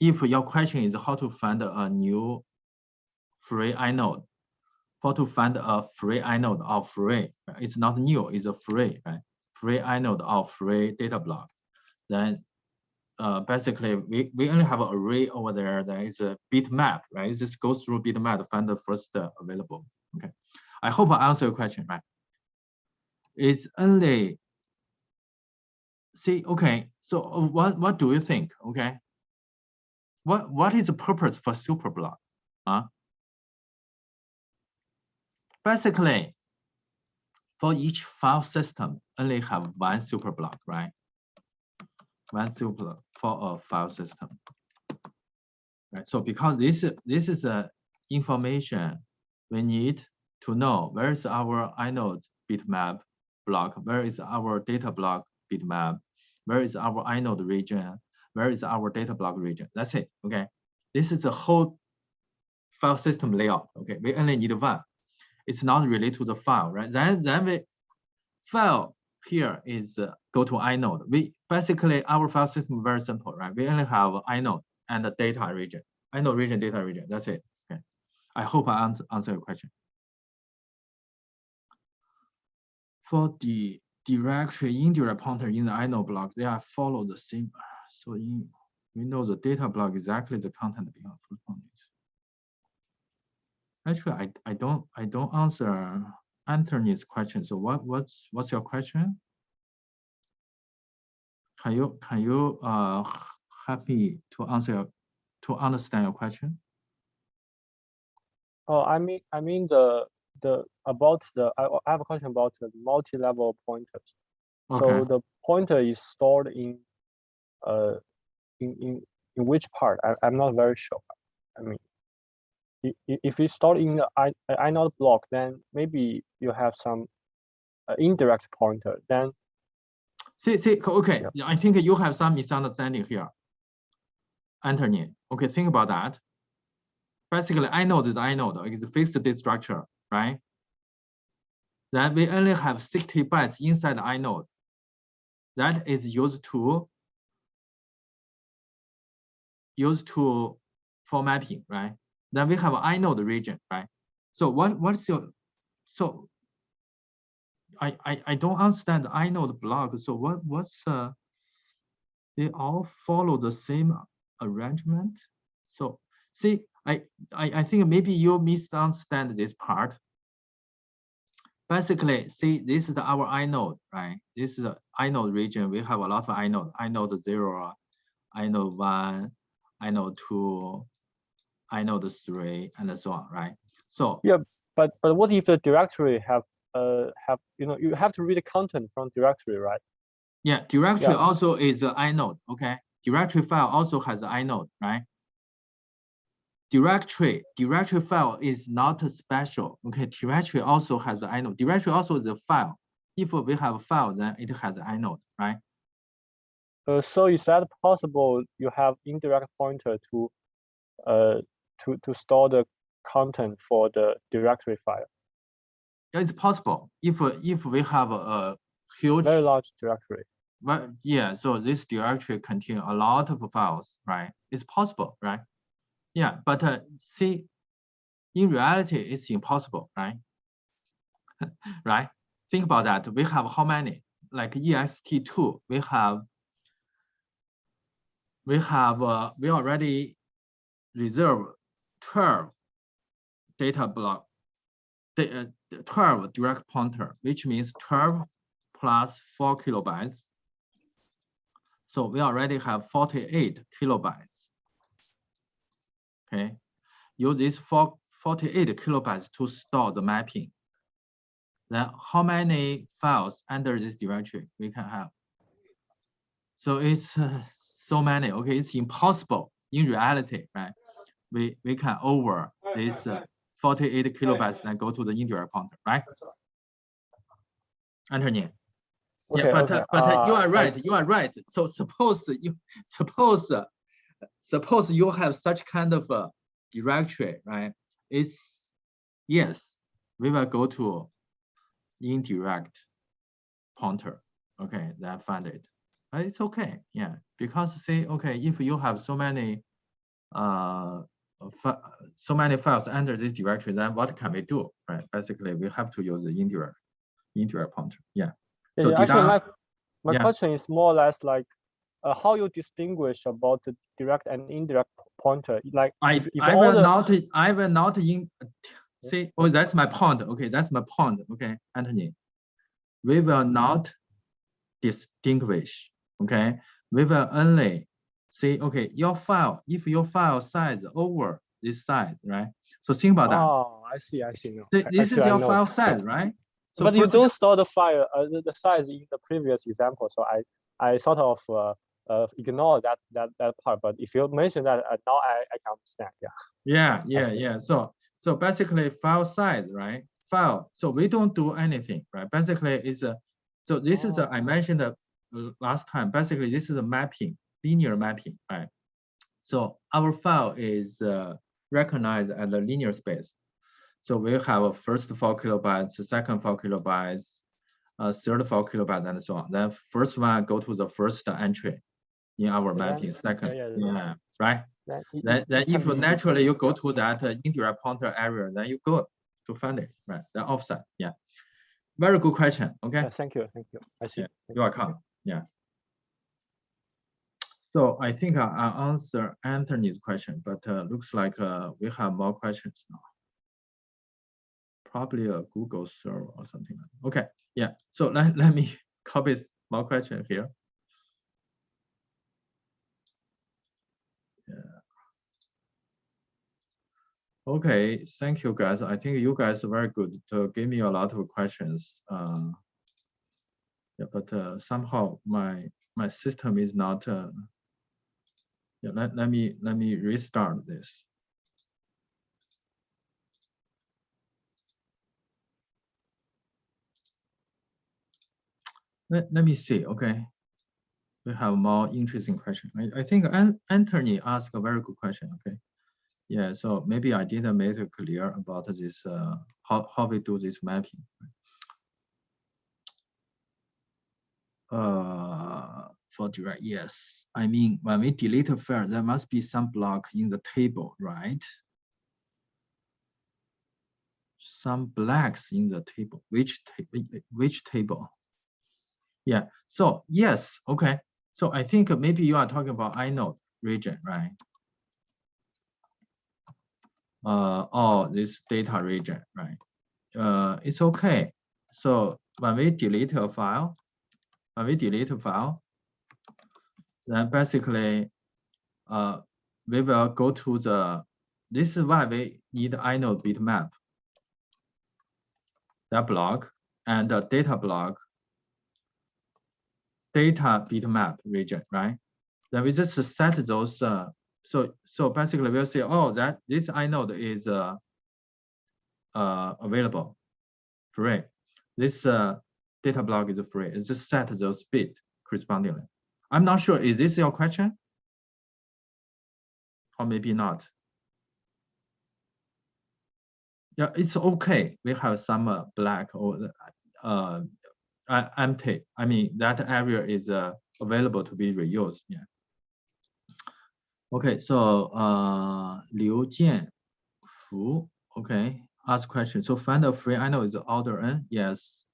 if your question is how to find a new free inode, how to find a free inode or free, it's not new, it's a free, right? Free inode or free data block. Then uh, basically we, we only have an array over there that is a bitmap, right? Just go through bitmap to find the first uh, available. Okay. I hope I answer your question, right? It's only see, okay, so uh, what, what do you think, okay? What, what is the purpose for superblock? Huh? Basically, for each file system, only have one superblock, right? One superblock for a file system. Right. So because this, this is a information we need to know where is our inode bitmap block, where is our data block bitmap, where is our inode region, where is our data block region. That's it, okay? This is the whole file system layout, okay? We only need one. It's not related to the file, right? Then, then we file here is uh, go to inode. We basically, our file system very simple, right? We only have inode and the data region, inode region, data region, that's it, okay? I hope I answer, answer your question. For the directory indirect pointer in the inode block, they are follow the same. So in, we know the data block exactly the content behind footnote. Actually, I, I don't I don't answer Anthony's question. So what what's what's your question? Can you can you uh happy to answer to understand your question? Oh, I mean I mean the the about the I, I have a question about the multi-level pointers. Okay. So the pointer is stored in uh in in, in which part? I, I'm not very sure. I mean if you stored in the I, inode block, then maybe you have some uh, indirect pointer. Then see see okay, yeah. I think you have some misunderstanding here, Anthony. Okay, think about that. basically inode is inode, it's a fixed data structure, right? Then we only have 60 bytes inside the inode. That is used to used to for mapping, right? Then we have inode region, right? So what what's your so I I, I don't understand the inode block. So what what's uh they all follow the same arrangement. So see, I, I, I think maybe you misunderstand this part. Basically, see, this is our inode, right? This is the inode region. We have a lot of inode, inode zero, inode one, inode two, inode three, and so on, right? So yeah, but but what if the directory have uh have you know you have to read the content from directory, right? Yeah, directory yeah. also is an inode. Okay, directory file also has an inode, right? Directory directory file is not special. Okay, directory also has an inode. Directory also is a file. If we have a file, then it has an inode, right? Uh, so is that possible? You have indirect pointer to uh to to store the content for the directory file. It's possible if if we have a huge very large directory. But yeah, so this directory contain a lot of files, right? It's possible, right? Yeah, but uh, see, in reality, it's impossible, right? right? Think about that. We have how many? Like ext2, we have we have uh, we already reserve 12 data block, the, uh, 12 direct pointer, which means 12 plus 4 kilobytes. So we already have 48 kilobytes. Okay, use this for 48 kilobytes to store the mapping. Then how many files under this directory we can have? So it's uh, so many. Okay, it's impossible in reality, right? We we can over this uh, 48 kilobytes and go to the indirect pointer, right? Anthony. Okay, yeah, but okay. uh, but uh, you are right. You are right. So suppose you suppose uh, suppose you have such kind of a directory, right? It's yes, we will go to indirect pointer. Okay, then find it. But it's okay, yeah, because say okay, if you have so many uh so many files under this directory, then what can we do? Right? Basically, we have to use the indirect indirect pointer. Yeah. So yeah, actually, I- my, my yeah. question is more or less like uh, how you distinguish about the direct and indirect pointer. Like I if, if I will the, not I will not in see oh that's my point. Okay that's my point. Okay Anthony. We will not distinguish. Okay we will only see okay your file if your file size over this size right? So think about that. Oh, I see, I see. No, Th- this is your file size right? So but you don't store the file uh, the, the size in the previous example, so I I sort of uh, uh, ignore that that that part. But if you mention that uh, now, I I can understand. Yeah. Yeah, yeah, yeah. So so basically file size, right? File. So we don't do anything, right? Basically it's a so this is a, I Oh. mentioned that uh, last time. Basically this is a mapping, linear mapping, right? So our file is uh, recognized as a linear space. So we have a first four kilobytes, second four kilobytes, uh, third four kilobytes, and so on. Then first one go to the first entry in our mapping. Second, yeah, yeah. yeah, right? Then, it- Then, then if you naturally you go to that uh, indirect pointer area, then you go to find it, right? The offset, yeah. Very good question, okay? Yeah, thank you, thank you. I see. Yeah, You're welcome, yeah. So I think I I answer Anthony's question, but uh, looks like uh, we have more questions now. Probably a Google server or something. like that. Okay, yeah. So let, let me copy more question here. Okay, thank you guys. I think you guys are very good to give me a lot of questions. Uh, yeah, but uh, somehow my my system is not. Uh, yeah, let, let me let me restart this. Let, let me see. Okay, we have more interesting question. I, I think Anthony asked a very good question. Okay, Yeah, so maybe I didn't make it clear about this, uh, how, how we do this mapping. Uh, for direct, yes. I mean, when we delete a file, there must be some block in the table, right? Some blacks in the table, which, ta which table? Yeah, so yes, okay. So I think maybe you are talking about inode region, right? Uh, or this data region, right? Uh, it's okay. So when we delete a file, when we delete a file, then basically uh, we will go to the, this is why we need inode bitmap, that block and the data block, data bitmap region, right? Then we just set those, uh, so so basically we'll say, oh, that this inode is uh, uh, available, free. This uh, data block is free. It's just set those bit correspondingly. I'm not sure, is this your question? Or maybe not. Yeah, it's okay. We have some uh, black or uh, empty. I mean, that area is uh, available to be reused. Yeah. Okay, so uh, Liu Jianfu, okay, ask question. So find a free, I know it's order n. Yes,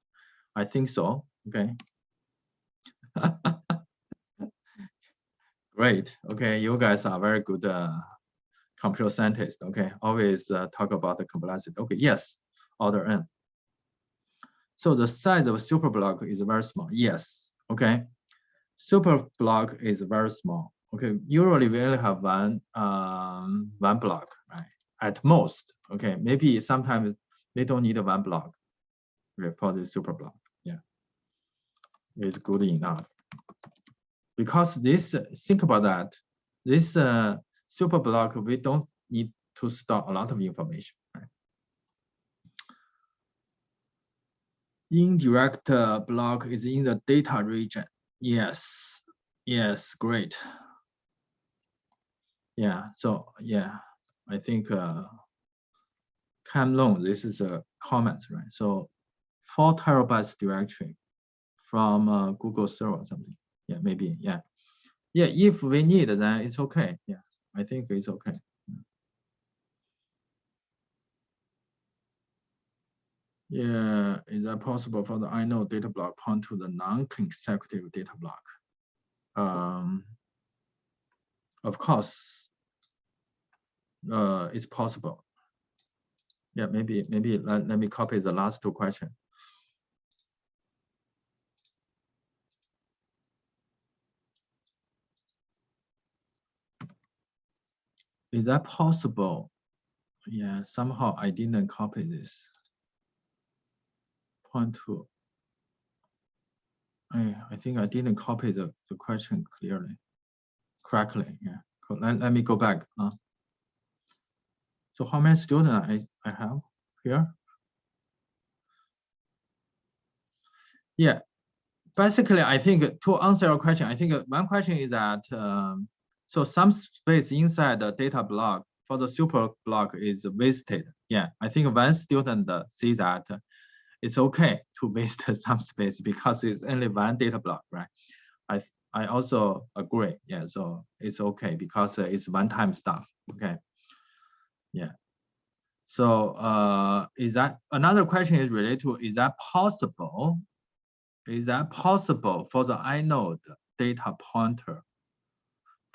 I think so. Okay. Great. Okay, you guys are very good uh, computer scientists. Okay, always uh, talk about the complexity. Okay, yes, order n. So the size of super block is very small. Yes. Okay. Super block is very small. Okay. Usually we only have one um, one block, right? At most. Okay. Maybe sometimes they don't need one block okay, for the super block. Yeah. It's good enough because this think about that this uh, super block we don't need to store a lot of information indirect uh, block is in the data region yes yes great yeah so yeah i think uh Cam Long, this is a comment, right? So four terabytes directory from uh, Google server or something yeah, maybe, yeah. Yeah, if we need, then it's okay. Yeah, I think it's okay. Yeah, is that possible for the inode data block point to the non-consecutive data block? Um, of course, uh, it's possible. Yeah, maybe, maybe let, let me copy the last two questions. Is that possible? Yeah, somehow I didn't copy this. Point two. I, I think I didn't copy the, the question clearly, correctly. Yeah, let, let me go back. Uh. So how many students I, I have here? Yeah, basically, I think to answer your question, I think one question is that um, so some space inside the data block for the super block is wasted. Yeah, I think one student see that it's okay to waste some space because it's only one data block, right? I I also agree. Yeah, so it's okay because it's one-time stuff. Okay. Yeah. So uh, is that another question is related to is that possible? Is that possible for the inode data pointer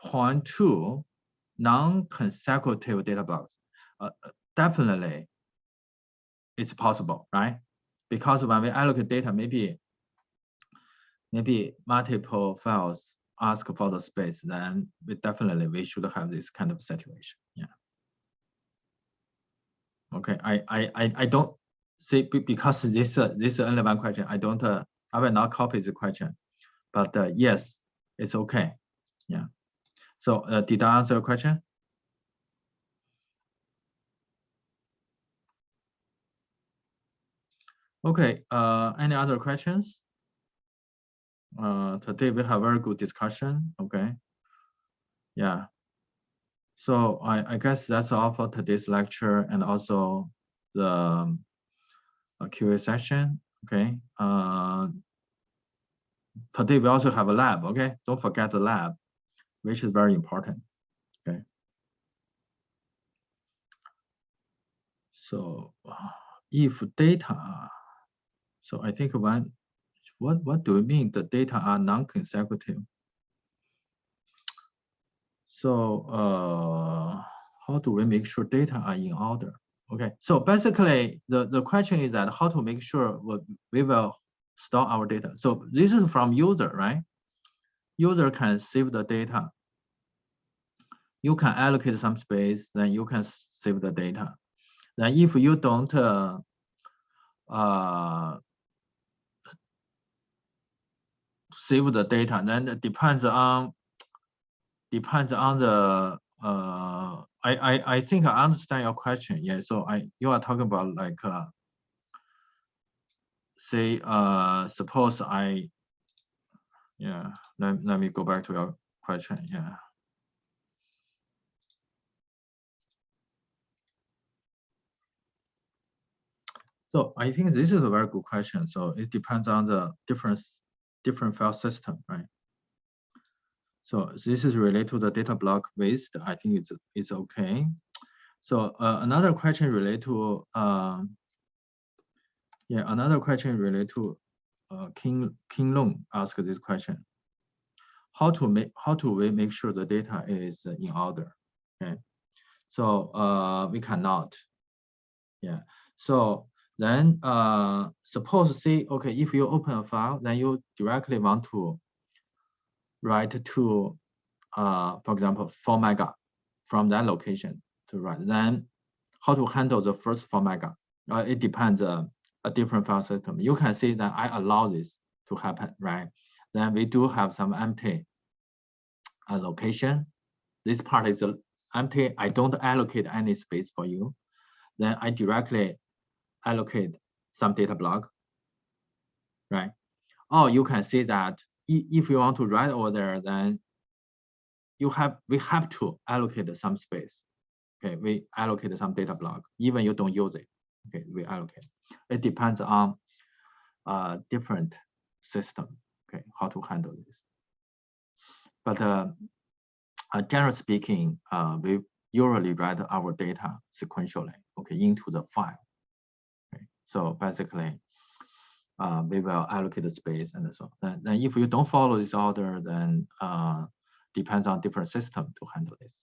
point to non-consecutive data blocks. Uh, definitely, it's possible, right? Because when we allocate data, maybe maybe multiple files ask for the space, then we definitely we should have this kind of situation. Okay, I I I, I don't see because this uh, this one question. I don't uh, I will not copy the question, but uh, yes, it's okay. Yeah. So uh, did I answer your question? Okay, uh, any other questions? Uh, today we have very good discussion, okay? Yeah. So I, I guess that's all for today's lecture and also the um, uh, QA session. Okay. Uh, today we also have a lab. Okay. Don't forget the lab, which is very important. Okay. So if data, so I think one, what, what do we mean the data are non-consecutive? So uh, how do we make sure data are in order? Okay, so basically the, the question is that how to make sure what we will store our data. So this is from user, right? User can save the data. You can allocate some space, then you can save the data. Then if you don't uh, uh, save the data, then it depends on depends on the uh I, I I think I understand your question. Yeah, so I you are talking about like uh say uh suppose I yeah let, let me go back to your question. Yeah. So I think this is a very good question. So it depends on the different different file system, right? So this is related to the data block waste. I think it's it's okay. So uh, another question related to uh, yeah another question related to uh, King King Long asked this question. How to make how to we make sure the data is in order? Okay, so uh, we cannot. Yeah. So then uh, suppose say okay if you open a file then you directly want to write to, uh, for example, 4 mega from that location to write. Then how to handle the first 4 mega? Uh, it depends uh, a different file system. You can see that I allow this to happen, right? Then we do have some empty uh, location. This part is empty. I don't allocate any space for you. Then I directly allocate some data block, right? Or you can see that if you want to write over there, then you have we have to allocate some space. Okay, we allocate some data block, even you don't use it. Okay, we allocate. It depends on uh, different system. Okay, how to handle this. But uh, uh, generally speaking, uh, we usually write our data sequentially. Okay, into the file. Okay, so basically, uh, we will allocate the space and so on. And, and if you don't follow this order, then uh, depends on different system to handle this.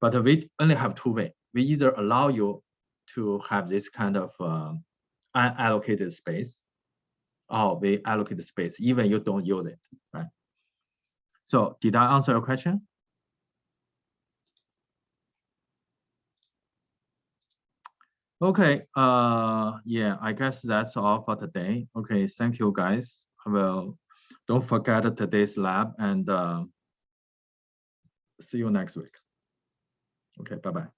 But we only have two way. We either allow you to have this kind of uh, unallocated space, or we allocate the space, even you don't use it, right? So did I answer your question? Okay, uh, yeah, I guess that's all for today. Okay, thank you guys. Well, don't forget today's lab and uh, see you next week. Okay, bye-bye.